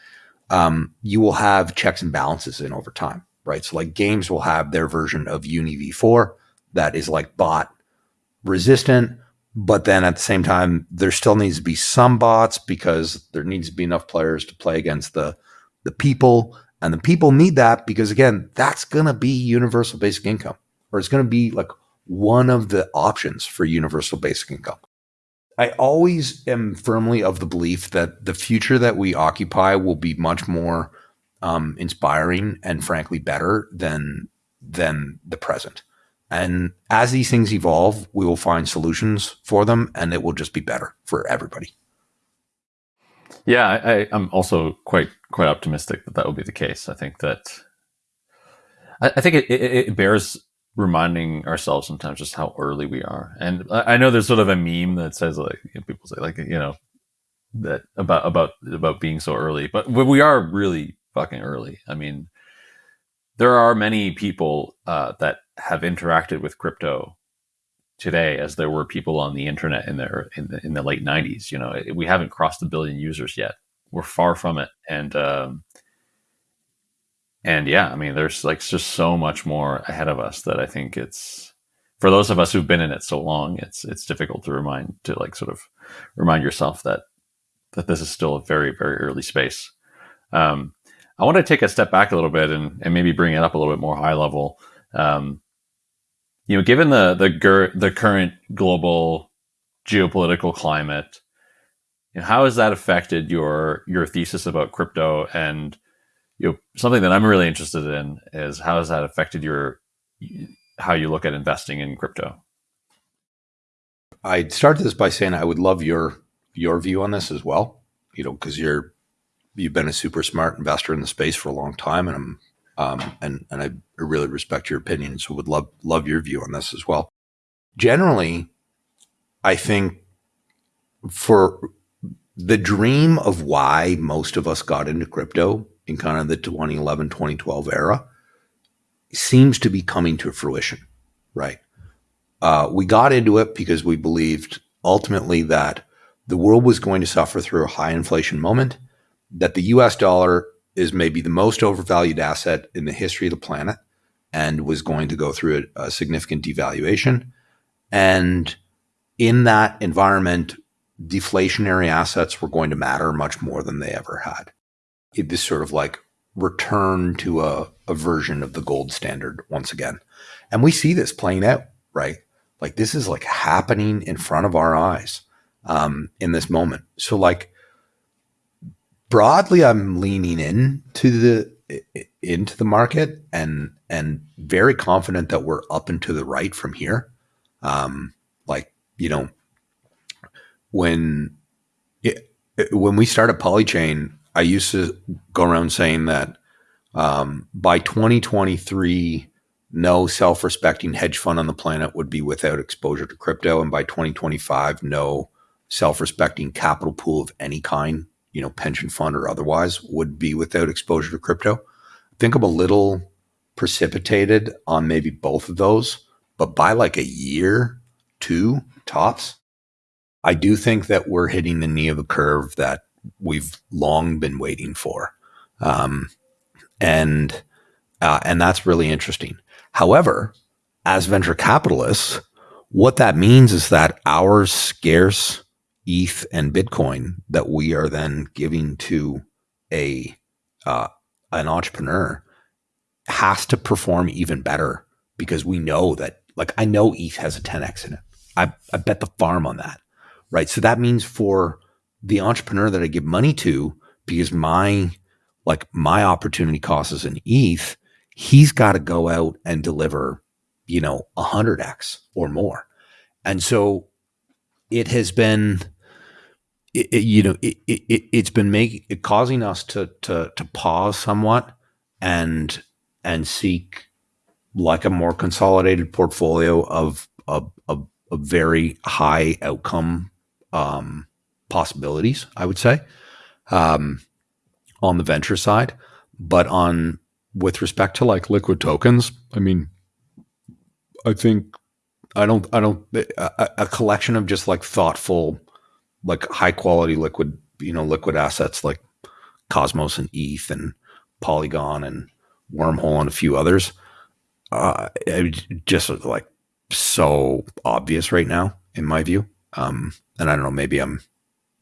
um, you will have checks and balances in over time, right? So like games will have their version of UniV4 that is like bot resistant, but then at the same time, there still needs to be some bots because there needs to be enough players to play against the the people, and the people need that because again, that's gonna be universal basic income, or it's gonna be like one of the options for universal basic income. I always am firmly of the belief that the future that we occupy will be much more um, inspiring and frankly better than than the present. And as these things evolve, we will find solutions for them, and it will just be better for everybody. Yeah, I, am also quite quite optimistic that that will be the case. I think that I, I think it, it, it bears reminding ourselves sometimes just how early we are. And I, know there's sort of a meme that says like you know, people say like you know that about about about being so early, but we are really fucking early. I mean, there are many people uh, that have interacted with crypto today as there were people on the internet in their in the, in the late 90s you know we haven't crossed a billion users yet we're far from it and um, and yeah, I mean, there's like just so much more ahead of us that I think it's for those of us who've been in it so long, it's it's difficult to remind to like sort of remind yourself that that this is still a very very early space. Um, I want to take a step back a little bit and, and maybe bring it up a little bit more high level. Um, you know, given the the the current global geopolitical climate, you know, how has that affected your your thesis about crypto and you know, something that I'm really interested in is how has that affected your how you look at investing in crypto? I started this by saying I would love your your view on this as well. You know, because you're you've been a super smart investor in the space for a long time, and I'm um, and and I really respect your opinion. So would love love your view on this as well. Generally, I think for the dream of why most of us got into crypto in kind of the 2011, 2012 era seems to be coming to fruition, right? Uh, we got into it because we believed ultimately that the world was going to suffer through a high inflation moment, that the US dollar is maybe the most overvalued asset in the history of the planet and was going to go through a, a significant devaluation. And in that environment, deflationary assets were going to matter much more than they ever had. This sort of like return to a, a version of the gold standard once again. And we see this playing out, right? Like this is like happening in front of our eyes um, in this moment. So like broadly, I'm leaning in to the into the market and and very confident that we're up and to the right from here. Um, like you know, when it, when we started Polychain, I used to go around saying that um, by 2023, no self-respecting hedge fund on the planet would be without exposure to crypto, and by 2025, no self-respecting capital pool of any kind, you know, pension fund or otherwise, would be without exposure to crypto. I think I'm a little precipitated on maybe both of those, but by like a year, two tops, I do think that we're hitting the knee of the curve that we've long been waiting for. Um, and uh, and that's really interesting. However, as venture capitalists, what that means is that our scarce ETH and Bitcoin that we are then giving to a uh, an entrepreneur has to perform even better because we know that like I know ETH has a 10x in it. I, I bet the farm on that. Right. So that means for the entrepreneur that I give money to, because my like my opportunity cost is an ETH, he's got to go out and deliver, you know, a hundred X or more. And so it has been it, it, you know, it, it, it's been making it causing us to to to pause somewhat and and seek like a more consolidated portfolio of of, of, of very high outcome um, possibilities. I would say um, on the venture side, but on with respect to like liquid tokens, I mean, I think I don't I don't a, a collection of just like thoughtful like high quality liquid, you know, liquid assets like Cosmos and ETH and Polygon and Wormhole and a few others. Uh, just like so obvious right now, in my view. Um, and I don't know, maybe I'm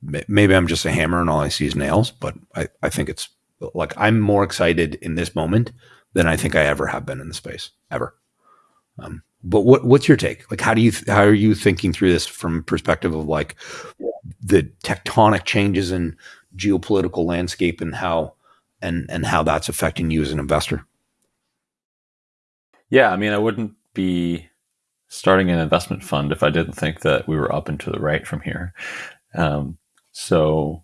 maybe I'm just a hammer and all I see is nails, but I, I think it's like I'm more excited in this moment than I think I ever have been in the space ever. Um, but what what's your take? Like, how do you how are you thinking through this from perspective of like the tectonic changes in geopolitical landscape and how and and how that's affecting you as an investor? Yeah, I mean, I wouldn't be starting an investment fund if I didn't think that we were up and to the right from here. Um, so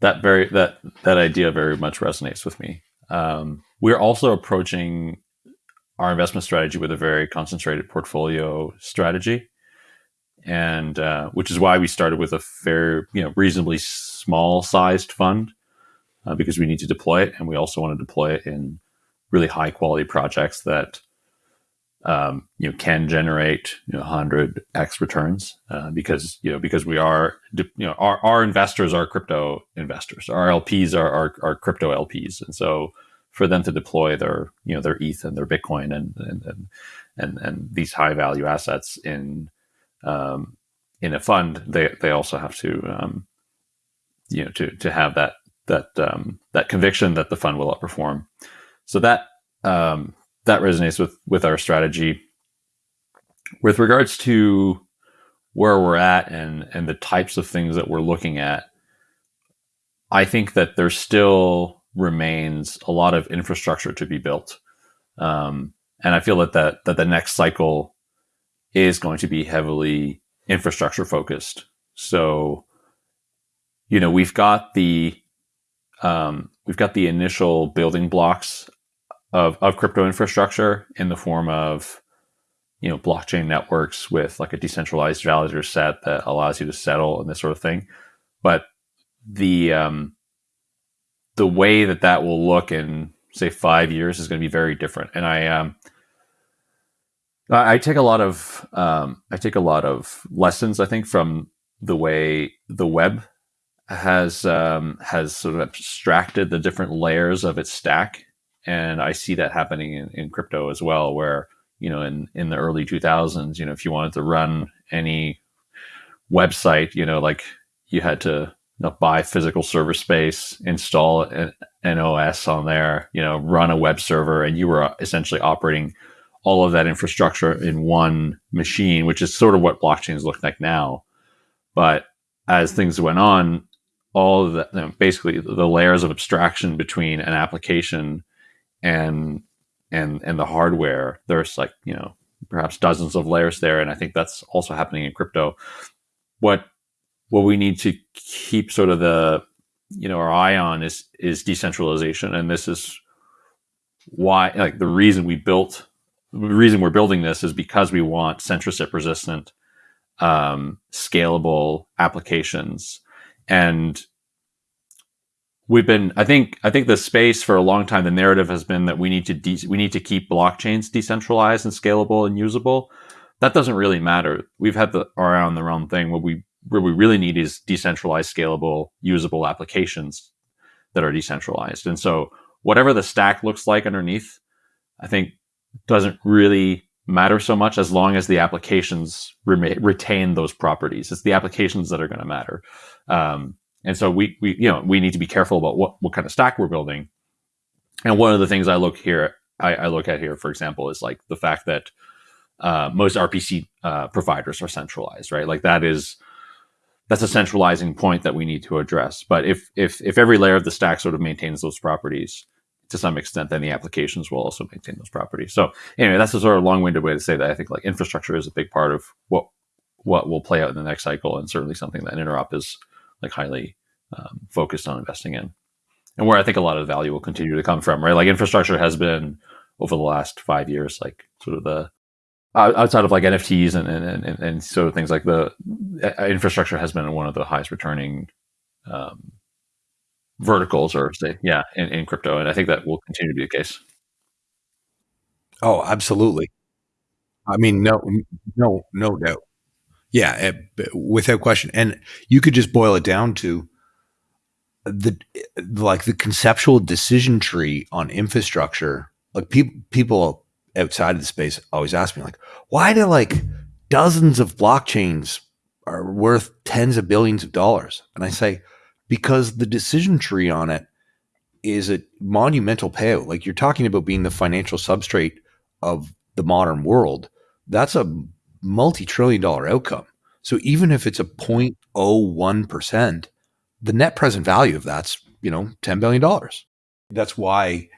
that very that that idea very much resonates with me. Um, we're also approaching our investment strategy with a very concentrated portfolio strategy and uh, which is why we started with a fair, you know, reasonably small sized fund uh, because we need to deploy it, and we also want to deploy it in really high quality projects that um, you know can generate you know 100x returns uh, because you know because we are you know our, our investors are crypto investors our lps are, are, are crypto lps and so for them to deploy their you know their eth and their bitcoin and and and and, and these high value assets in um, in a fund, they they also have to um, you know to to have that that um, that conviction that the fund will outperform. So that um, that resonates with with our strategy. With regards to where we're at and and the types of things that we're looking at, I think that there still remains a lot of infrastructure to be built, um, and I feel that that that the next cycle is going to be heavily infrastructure focused. So, you know, we've got the um, we've got the initial building blocks of, of crypto infrastructure in the form of you know blockchain networks with like a decentralized validator set that allows you to settle and this sort of thing but the um, the way that that will look in say five years is going to be very different and i um, I take a lot of um, I take a lot of lessons. I think from the way the web has um, has sort of abstracted the different layers of its stack, and I see that happening in, in crypto as well. Where you know, in in the early two thousands, you know, if you wanted to run any website, you know, like you had to you know, buy physical server space, install an, an OS on there, you know, run a web server, and you were uh, essentially operating all of that infrastructure in one machine, which is sort of what blockchains look like now. But as things went on, all the you know, basically the layers of abstraction between an application and and and the hardware, there's like you know perhaps dozens of layers there, and I think that's also happening in crypto. What what we need to keep sort of the you know our eye on is is decentralization, and this is why like the reason we built the reason we're building this is because we want censorship resistant um, scalable applications and we've been i think i think the space for a long time the narrative has been that we need to de- we need to keep blockchains decentralized and scalable and usable. That doesn't really matter. We've had the around the wrong thing. What we what we really need is decentralized scalable usable applications that are decentralized. And so whatever the stack looks like underneath i think doesn't really matter so much as long as the applications re- retain those properties. It's the applications that are going to matter. Um, and so we, we, you know, we need to be careful about what, what kind of stack we're building. And one of the things I look here, I, I look at here, for example, is like the fact that uh, most RPC uh, providers are centralized, right? Like that is that's a centralizing point that we need to address. But if if if every layer of the stack sort of maintains those properties to some extent, then the applications will also maintain those properties. So anyway, that's a sort of long-winded way to say that I think like infrastructure is a big part of what what will play out in the next cycle, and certainly something that Interop is like highly um, focused on investing in, and where I think a lot of value will continue to come from. Right, like infrastructure has been over the last five years, like sort of the outside of like NFTs and and, and, and sort of things like the infrastructure has been one of the highest returning um, verticals, or say, yeah, in, in crypto, and I think that will continue to be the case. Oh, absolutely. I mean, no, no, no doubt. Yeah, eh, without question. And you could just boil it down to the like the conceptual decision tree on infrastructure. Like people people outside of the space always ask me like, why do like dozens of blockchains are worth tens of billions of dollars? And I say, because the decision tree on it is a monumental payout. Like you're talking about being the financial substrate of the modern world. That's a multi-trillion dollar outcome. So even if it's a 0.01%, the net present value of that's, you know, $10 billion. That's why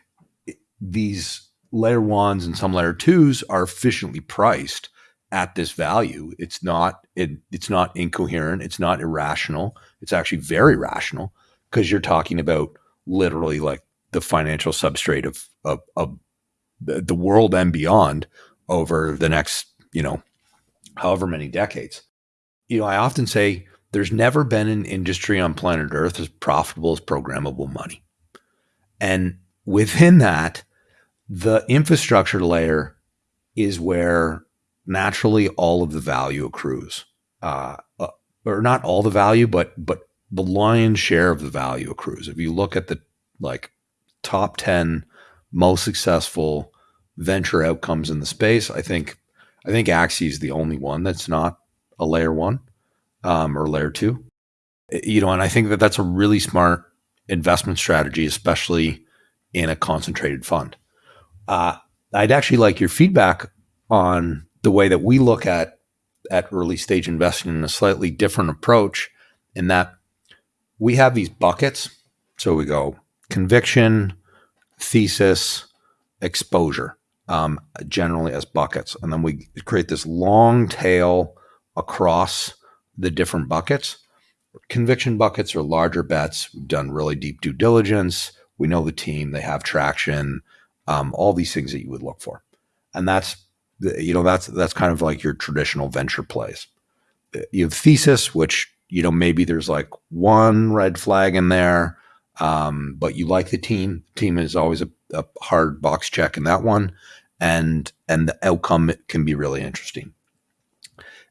these layer ones and some layer twos are efficiently priced at this value. It's not it, it's not incoherent, it's not irrational. It's actually very rational because you're talking about literally like the financial substrate of of, of the world and beyond over the next, you know, however many decades. You know, I often say there's never been an industry on planet Earth as profitable as programmable money. And within that, the infrastructure layer is where naturally all of the value accrues. Uh, uh, or not all the value, but but the lion's share of the value accrues. If you look at the like top 10 most successful venture outcomes in the space, I think I think Axie is the only one that's not a layer one um, or layer two. You know, and I think that that's a really smart investment strategy, especially in a concentrated fund. Uh, I'd actually like your feedback on the way that we look at at early stage investing in a slightly different approach, in that we have these buckets. So we go conviction, thesis, exposure, um, generally as buckets, and then we create this long tail across the different buckets. Conviction buckets are larger bets. We've done really deep due diligence. We know the team, they have traction, um, all these things that you would look for. And that's, you know, that's, that's kind of like your traditional venture plays. You have thesis, which, you know, maybe there's like one red flag in there, um, but you like the team. Team is always a, a hard box check in that one. And, and the outcome can be really interesting.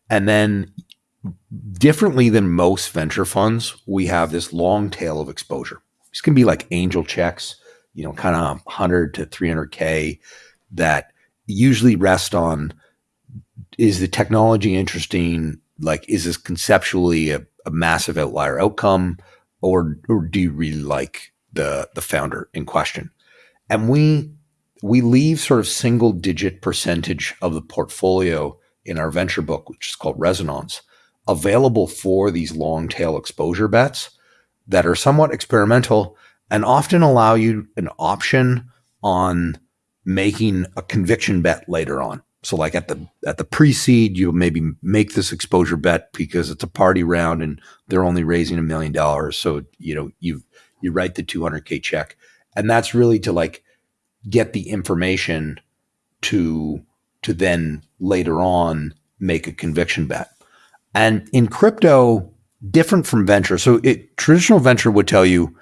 And then differently than most venture funds, we have this long tail of exposure. This can be like angel checks, you know, kind of 100 to 300K that usually rest on is the technology interesting? like is this conceptually a, a massive outlier outcome or or do you really like the the founder in question and we we leave sort of single digit percentage of the portfolio in our venture book which is called resonance available for these long tail exposure bets that are somewhat experimental and often allow you an option on making a conviction bet later on so like at the at the pre-seed, you'll maybe make this exposure bet because it's a party round and they're only raising a million dollars. So you know you you write the 200k check, and that's really to like get the information to to then later on make a conviction bet. And in crypto, different from venture. So it, traditional venture would tell you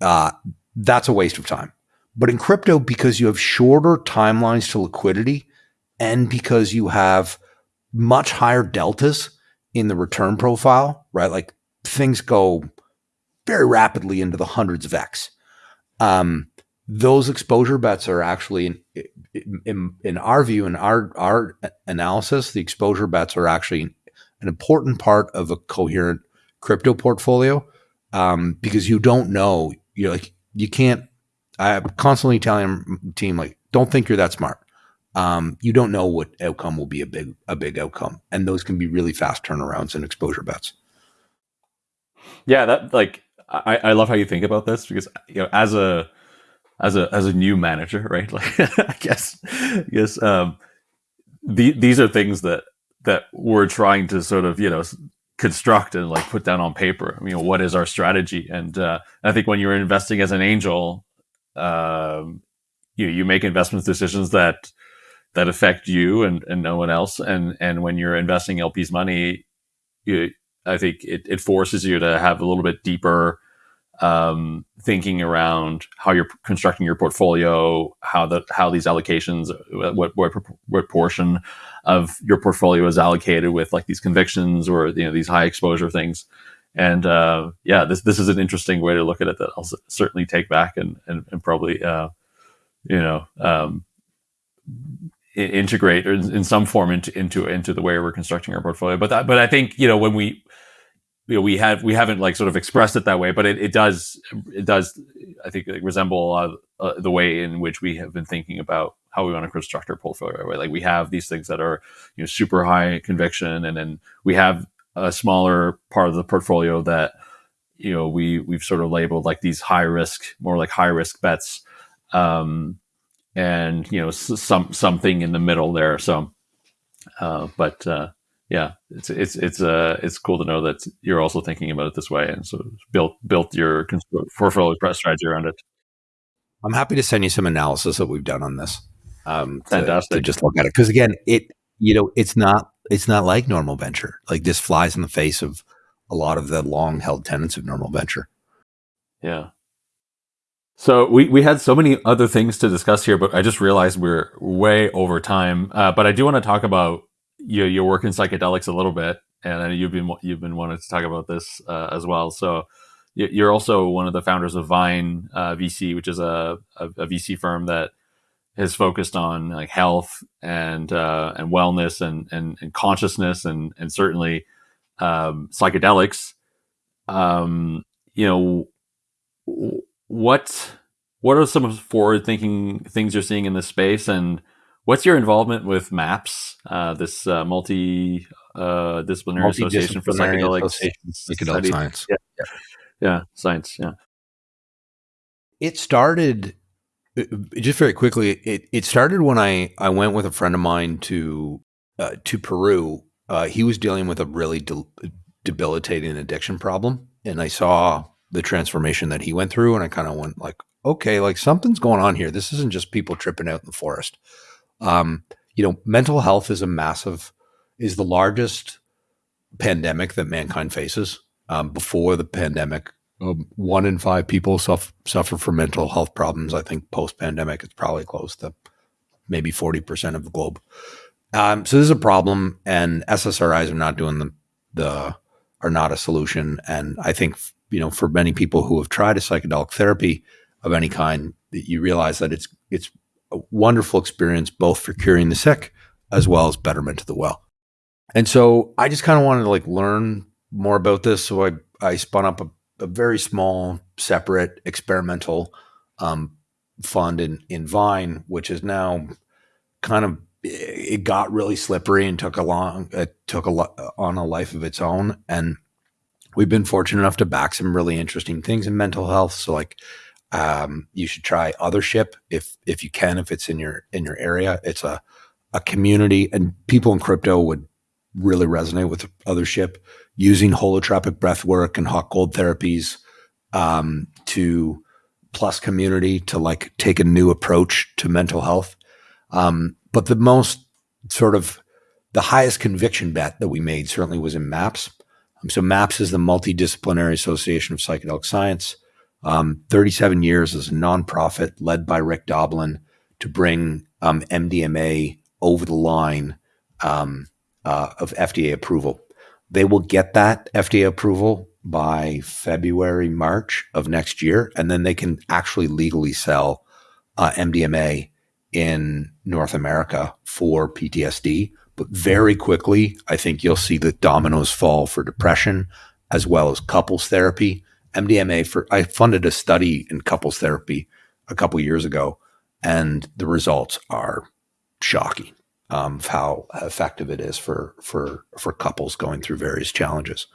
uh, that's a waste of time. But in crypto, because you have shorter timelines to liquidity, and because you have much higher deltas in the return profile, right? Like things go very rapidly into the hundreds of X. Um, those exposure bets are actually, in, in, in our view, in our, our analysis, the exposure bets are actually an important part of a coherent crypto portfolio um, because you don't know. You're like, you can't. I'm constantly telling team like, don't think you're that smart um, you don't know what outcome will be a big a big outcome, and those can be really fast turnarounds and exposure bets. Yeah, that like I, I love how you think about this because you know as a as a as a new manager, right? Like I guess I guess um, the, these are things that that we're trying to sort of you know construct and like put down on paper. I mean, what is our strategy? And uh, I think when you're investing as an angel, um, you you make investment decisions that that affect you and, and no one else. And and when you're investing LP's money, you, I think it, it forces you to have a little bit deeper um, thinking around how you're constructing your portfolio, how the how these allocations, what what what portion of your portfolio is allocated with like these convictions or you know these high exposure things. And uh, yeah, this this is an interesting way to look at it that I'll certainly take back and and, and probably uh, you know um, integrate or in some form into into into the way we're constructing our portfolio. But that, but I think you know when we you know we have we haven't like sort of expressed it that way, but it, it does it does I think resemble uh, uh, the way in which we have been thinking about how we want to construct our portfolio. Right? Like we have these things that are you know super high conviction, and then we have a smaller part of the portfolio that you know we we've sort of labeled like these high risk, more like high risk bets. Um, and you know some something in the middle there. So, uh, but uh, yeah, it's it's it's uh it's cool to know that you're also thinking about it this way, and so built built your portfolio strategy around it. I'm happy to send you some analysis that we've done on this. Um, to, Fantastic. To just look at it because again, it you know it's not it's not like normal venture. Like this flies in the face of a lot of the long held tenets of normal venture. Yeah. So we, we had so many other things to discuss here, but I just realized we're way over time. Uh, but I do want to talk about your, your work in psychedelics a little bit, and you've been you've been wanting to talk about this uh, as well. So you're also one of the founders of Vine uh, VC, which is a, a, a, VC firm that has focused on like health and uh, and wellness and, and, and consciousness and and certainly um, psychedelics. Um, you know what what are some forward thinking things you're seeing in this space and what's your involvement with maps uh, this uh, multi uh, disciplinary association for psychedelic, psychedelic science. Yeah, yeah, yeah science yeah. It started uh, just very quickly it, it started when i i went with a friend of mine to uh, to peru. Uh, he was dealing with a really de- debilitating addiction problem and i saw the transformation that he went through and I kind of went like, okay, like something's going on here. This isn't just people tripping out in the forest. Um, you know, mental health is a massive, is the largest pandemic that mankind faces. Um, before the pandemic, um, one in five people suffer, suffer from mental health problems. I think post pandemic, it's probably close to maybe 40% of the globe. Um, so this is a problem, and SSRIs are not doing the, the are not a solution. And I think you know, for many people who have tried a psychedelic therapy of any kind, that you realize that it's it's a wonderful experience both for curing the sick as well as betterment of the well. and so I just kind of wanted to like learn more about this. So I I spun up a, a very small, separate, experimental um, fund in in Vine, which is now kind of it got really slippery and took a long it took a lot on a life of its own and we've been fortunate enough to back some really interesting things in mental health so like um, you should try othership if if you can if it's in your in your area it's a a community and people in crypto would really resonate with othership using holotropic breath work and hot cold therapies um, to plus community to like take a new approach to mental health um, but the most sort of the highest conviction bet that we made certainly was in MAPS. Um, so MAPS is the Multidisciplinary Association of Psychedelic Science. Um, 37 years as a nonprofit led by Rick Doblin to bring um, MDMA over the line um, uh, of FDA approval. They will get that FDA approval by February, March of next year, and then they can actually legally sell uh, MDMA in North America for PTSD. But very quickly, I think you'll see the dominoes fall for depression as well as couples therapy. MDMA for I funded a study in couples therapy a couple years ago, and the results are shocking um, of how effective it is for for for couples going through various challenges.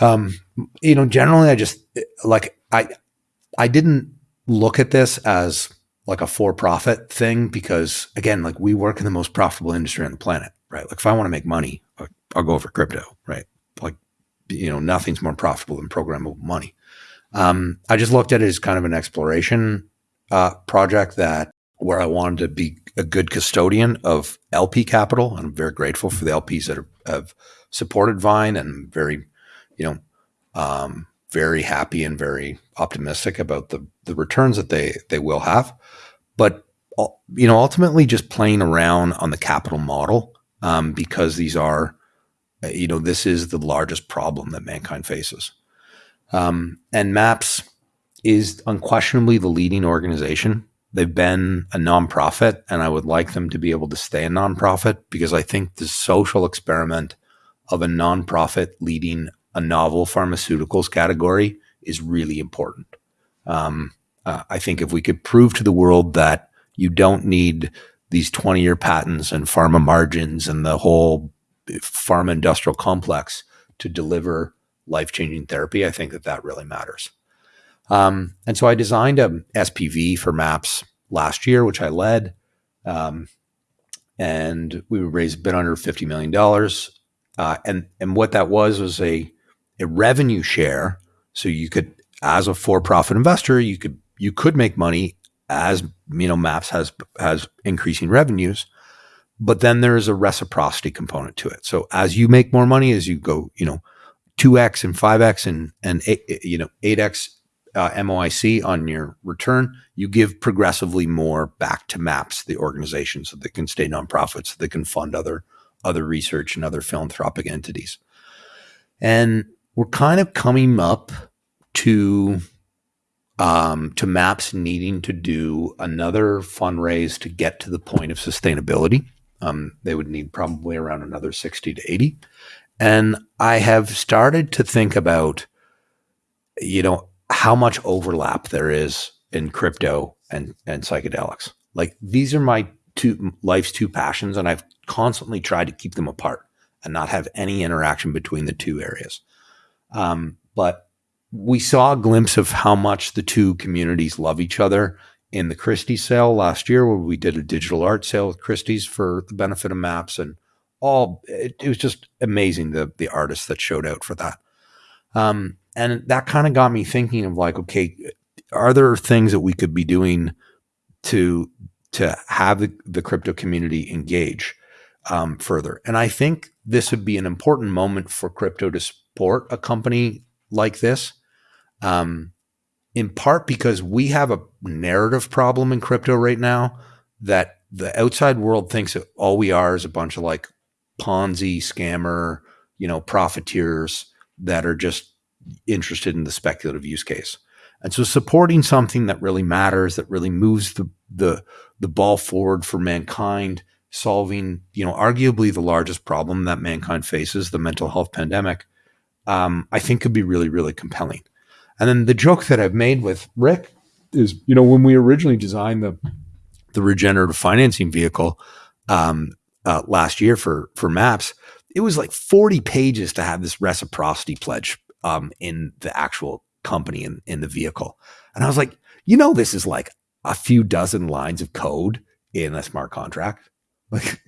Um, you know, generally, I just like I I didn't look at this as like a for profit thing because again, like we work in the most profitable industry on the planet, right? Like if I want to make money, I'll go for crypto, right? You know, nothing's more profitable than programmable money. Um, I just looked at it as kind of an exploration uh, project that where I wanted to be a good custodian of LP capital. I'm very grateful for the LPs that are, have supported Vine and very, you know, um, very happy and very optimistic about the the returns that they they will have. But you know, ultimately, just playing around on the capital model um, because these are, you know, this is the largest problem that mankind faces. Um, and Maps is unquestionably the leading organization. They've been a nonprofit, and I would like them to be able to stay a nonprofit because I think the social experiment of a nonprofit leading a novel pharmaceuticals category is really important. Um, uh, I think if we could prove to the world that you don't need these 20 year patents and pharma margins and the whole pharma industrial complex to deliver life changing therapy, I think that that really matters. Um, and so I designed a SPV for MAPS last year, which I led. Um, and we raised a bit under $50 million. Uh, and, and what that was was a a revenue share. So you could, as a for-profit investor, you could you could make money as you know Maps has has increasing revenues, but then there is a reciprocity component to it. So as you make more money, as you go, you know, two x and five x and and eight, you know eight x uh, MOIC on your return, you give progressively more back to MAPS, the organization, so they can stay nonprofits, so they can fund other other research and other philanthropic entities. And we're kind of coming up to um, to maps needing to do another fundraise to get to the point of sustainability. Um, they would need probably around another 60 to 80. And I have started to think about, you know, how much overlap there is in crypto and, and psychedelics. Like these are my two life's two passions, and I've constantly tried to keep them apart and not have any interaction between the two areas. Um, but we saw a glimpse of how much the two communities love each other in the Christie sale last year, where we did a digital art sale with Christie's for the benefit of maps and all. It, it was just amazing the the artists that showed out for that. Um, and that kind of got me thinking of like, okay, are there things that we could be doing to to have the, the crypto community engage um, further? And I think this would be an important moment for crypto to support a company like this. Um, in part because we have a narrative problem in crypto right now that the outside world thinks that all we are is a bunch of like Ponzi scammer, you know, profiteers that are just interested in the speculative use case. And so supporting something that really matters, that really moves the the the ball forward for mankind, solving, you know, arguably the largest problem that mankind faces, the mental health pandemic, um, I think could be really, really compelling. And then the joke that I've made with Rick is, you know, when we originally designed the the regenerative financing vehicle um, uh, last year for for Maps, it was like 40 pages to have this reciprocity pledge um, in the actual company in, in the vehicle. And I was like, you know, this is like a few dozen lines of code in a smart contract. Like,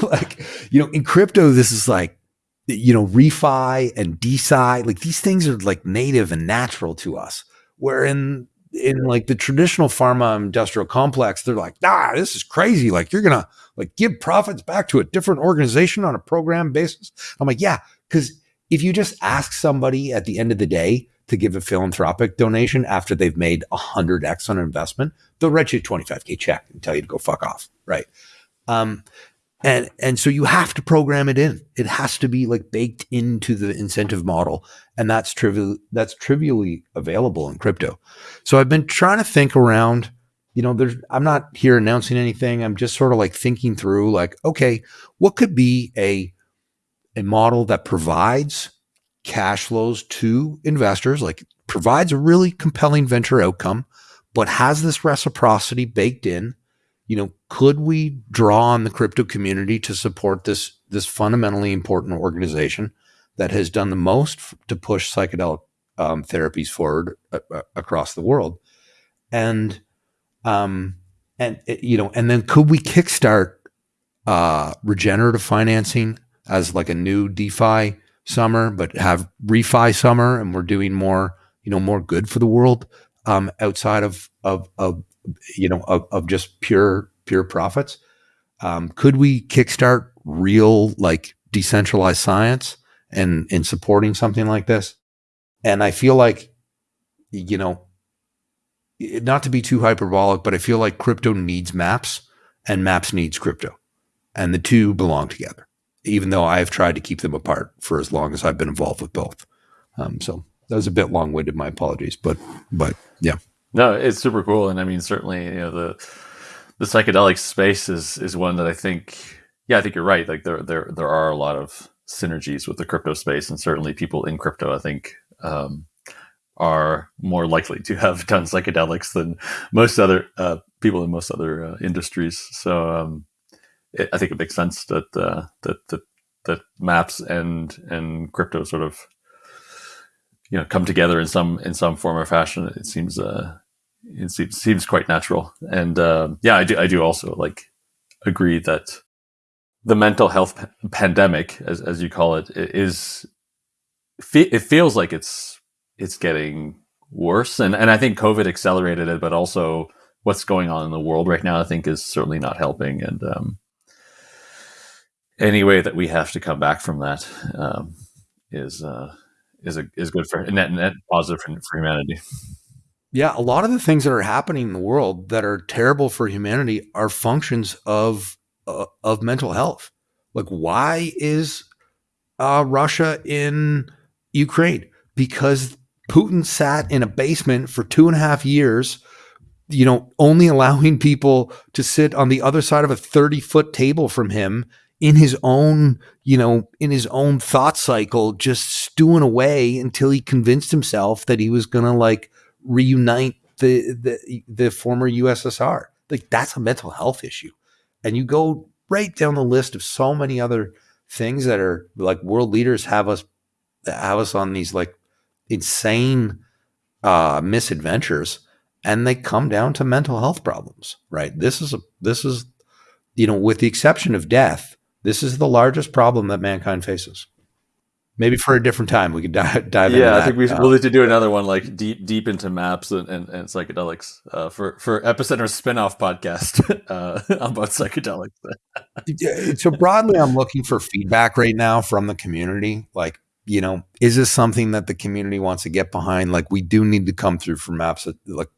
like, you know, in crypto, this is like, you know, refi and DeSci, like these things are like native and natural to us. Where in in like the traditional pharma industrial complex, they're like, nah, this is crazy. Like you're gonna like give profits back to a different organization on a program basis. I'm like, yeah, because if you just ask somebody at the end of the day to give a philanthropic donation after they've made a hundred X on an investment, they'll write you a 25K check and tell you to go fuck off. Right. Um, and and so you have to program it in. It has to be like baked into the incentive model, and that's trivial. That's trivially available in crypto. So I've been trying to think around. You know, there's. I'm not here announcing anything. I'm just sort of like thinking through, like, okay, what could be a a model that provides cash flows to investors, like provides a really compelling venture outcome, but has this reciprocity baked in you know, could we draw on the crypto community to support this this fundamentally important organization that has done the most to push psychedelic um, therapies forward uh, uh, across the world, and um, and eh, you know, and then could we kickstart uh, regenerative financing as like a new DeFi summer, but have refi summer, and we're doing more, you know, more good for the world um, outside of of of you know, of, of just pure pure profits. Um, could we kickstart real like decentralized science and in supporting something like this? And I feel like, you know, not to be too hyperbolic, but I feel like crypto needs maps and maps needs crypto, and the two belong together. Even though I have tried to keep them apart for as long as I've been involved with both. Um, so that was a bit long winded. My apologies, but but yeah. No, it's super cool, and I mean, certainly, you know, the the psychedelic space is is one that I think, yeah, I think you're right. Like there there there are a lot of synergies with the crypto space, and certainly people in crypto, I think, um, are more likely to have done psychedelics than most other uh, people in most other uh, industries. So um, it, I think it makes sense that uh, that that that maps and and crypto sort of you know come together in some in some form or fashion. It seems uh, it seems, seems quite natural. And uh, yeah, I do I do also like agree that the mental health pandemic, as as you call it, is it feels like it's it's getting worse, and and I think COVID accelerated it, but also what's going on in the world right now, I think, is certainly not helping. And um, any way that we have to come back from that um, is uh, is a, is good for net net positive for, for humanity. Yeah, a lot of the things that are happening in the world that are terrible for humanity are functions of uh, of mental health. Like, why is uh, Russia in Ukraine? Because Putin sat in a basement for two and a half years, you know, only allowing people to sit on the other side of a 30 foot table from him in his own, you know, in his own thought cycle, just stewing away until he convinced himself that he was going to like reunite the, the the former USSR. Like that's a mental health issue. And you go right down the list of so many other things that are like world leaders have us have us on these like insane uh misadventures and they come down to mental health problems, right? This is a this is you know with the exception of death, this is the largest problem that mankind faces maybe for a different time we could dive, dive yeah i think we, will need to do another one like deep deep into maps and, and, and psychedelics uh, for for epicenter spin-off podcast uh, about psychedelics. So broadly i'm looking for feedback right now from the community like you know is this something that the community wants to get behind? Like we do need to come through for maps like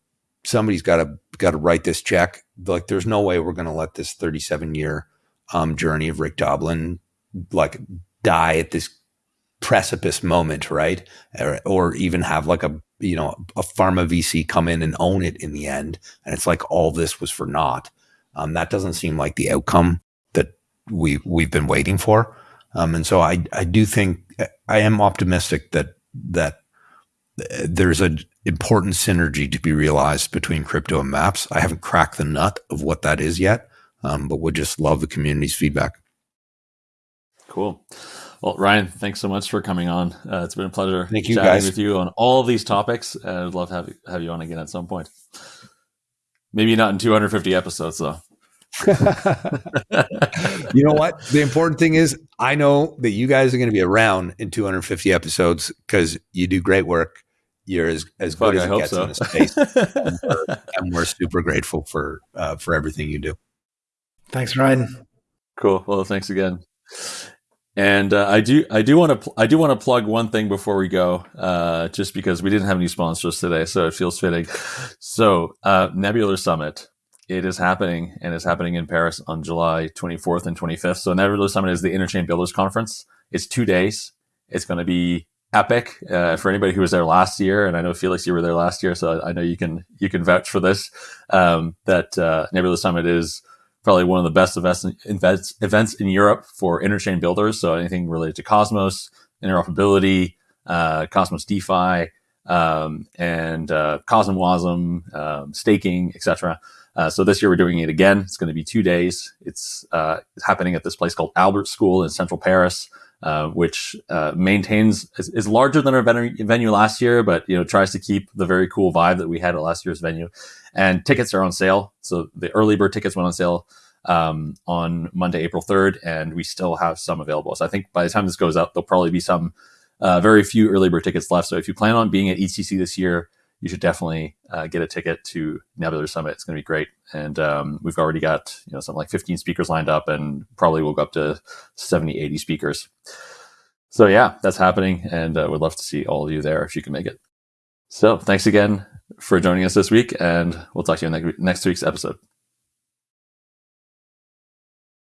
somebody's got to got to write this check. Like there's no way we're going to let this 37 year um, journey of rick doblin like die at this precipice moment, right? Or, or, even have like a you know a pharma VC come in and own it in the end, and it's like all this was for naught. Um, that doesn't seem like the outcome that we we've been waiting for. Um, and so I I do think I am optimistic that that there's an important synergy to be realized between crypto and maps. I haven't cracked the nut of what that is yet, um, but would just love the community's feedback. Cool. Well, Ryan, thanks so much for coming on. Uh, it's been a pleasure Thank you, chatting guys. with you on all of these topics. Uh, I'd love to have, have you on again at some point. Maybe not in 250 episodes, though. you know what? The important thing is, I know that you guys are going to be around in 250 episodes because you do great work. You're as, as good Fuck, as I it gets so. in the space, and, we're, and, we're, super grateful for uh, for everything you do. Thanks, Ryan. Cool. Well, thanks again. And uh, I do, I do want to, pl- I do want to plug one thing before we go, uh, just because we didn't have any sponsors today, so it feels fitting. So, uh, Nebular Summit, it is happening, and it's happening in Paris on July 24th and 25th. So, Nebular Summit is the Interchain Builders Conference. It's two days. It's going to be epic uh, for anybody who was there last year, and I know Felix, you were there last year, so I know you can you can vouch for this. Um, that uh, Nebular Summit is probably one of the best events, events, in Europe for interchain builders. So anything related to Cosmos, interoperability, uh, Cosmos DeFi, um, and uh, CosmWasm, um, staking, etc. Uh, so this year we're doing it again. It's going to be two days. It's, uh, it's happening at this place called Albert School in central Paris. Uh, which uh, maintains is, is, larger than our venue, last year, but you know tries to keep the very cool vibe that we had at last year's venue. And tickets are on sale, so the early bird tickets went on sale um, on Monday, April third, and we still have some available. So I think by the time this goes out, there'll probably be some uh, very few early bird tickets left. So if you plan on being at EthCC this year, you should definitely uh, get a ticket to Nebular Summit. It's going to be great, and um, we've already got you know something like 15 speakers lined up, and probably we'll go up to 70, 80 speakers. So yeah, that's happening, and uh, would love to see all of you there if you can make it. So thanks again for joining us this week, and we'll talk to you in next week's episode.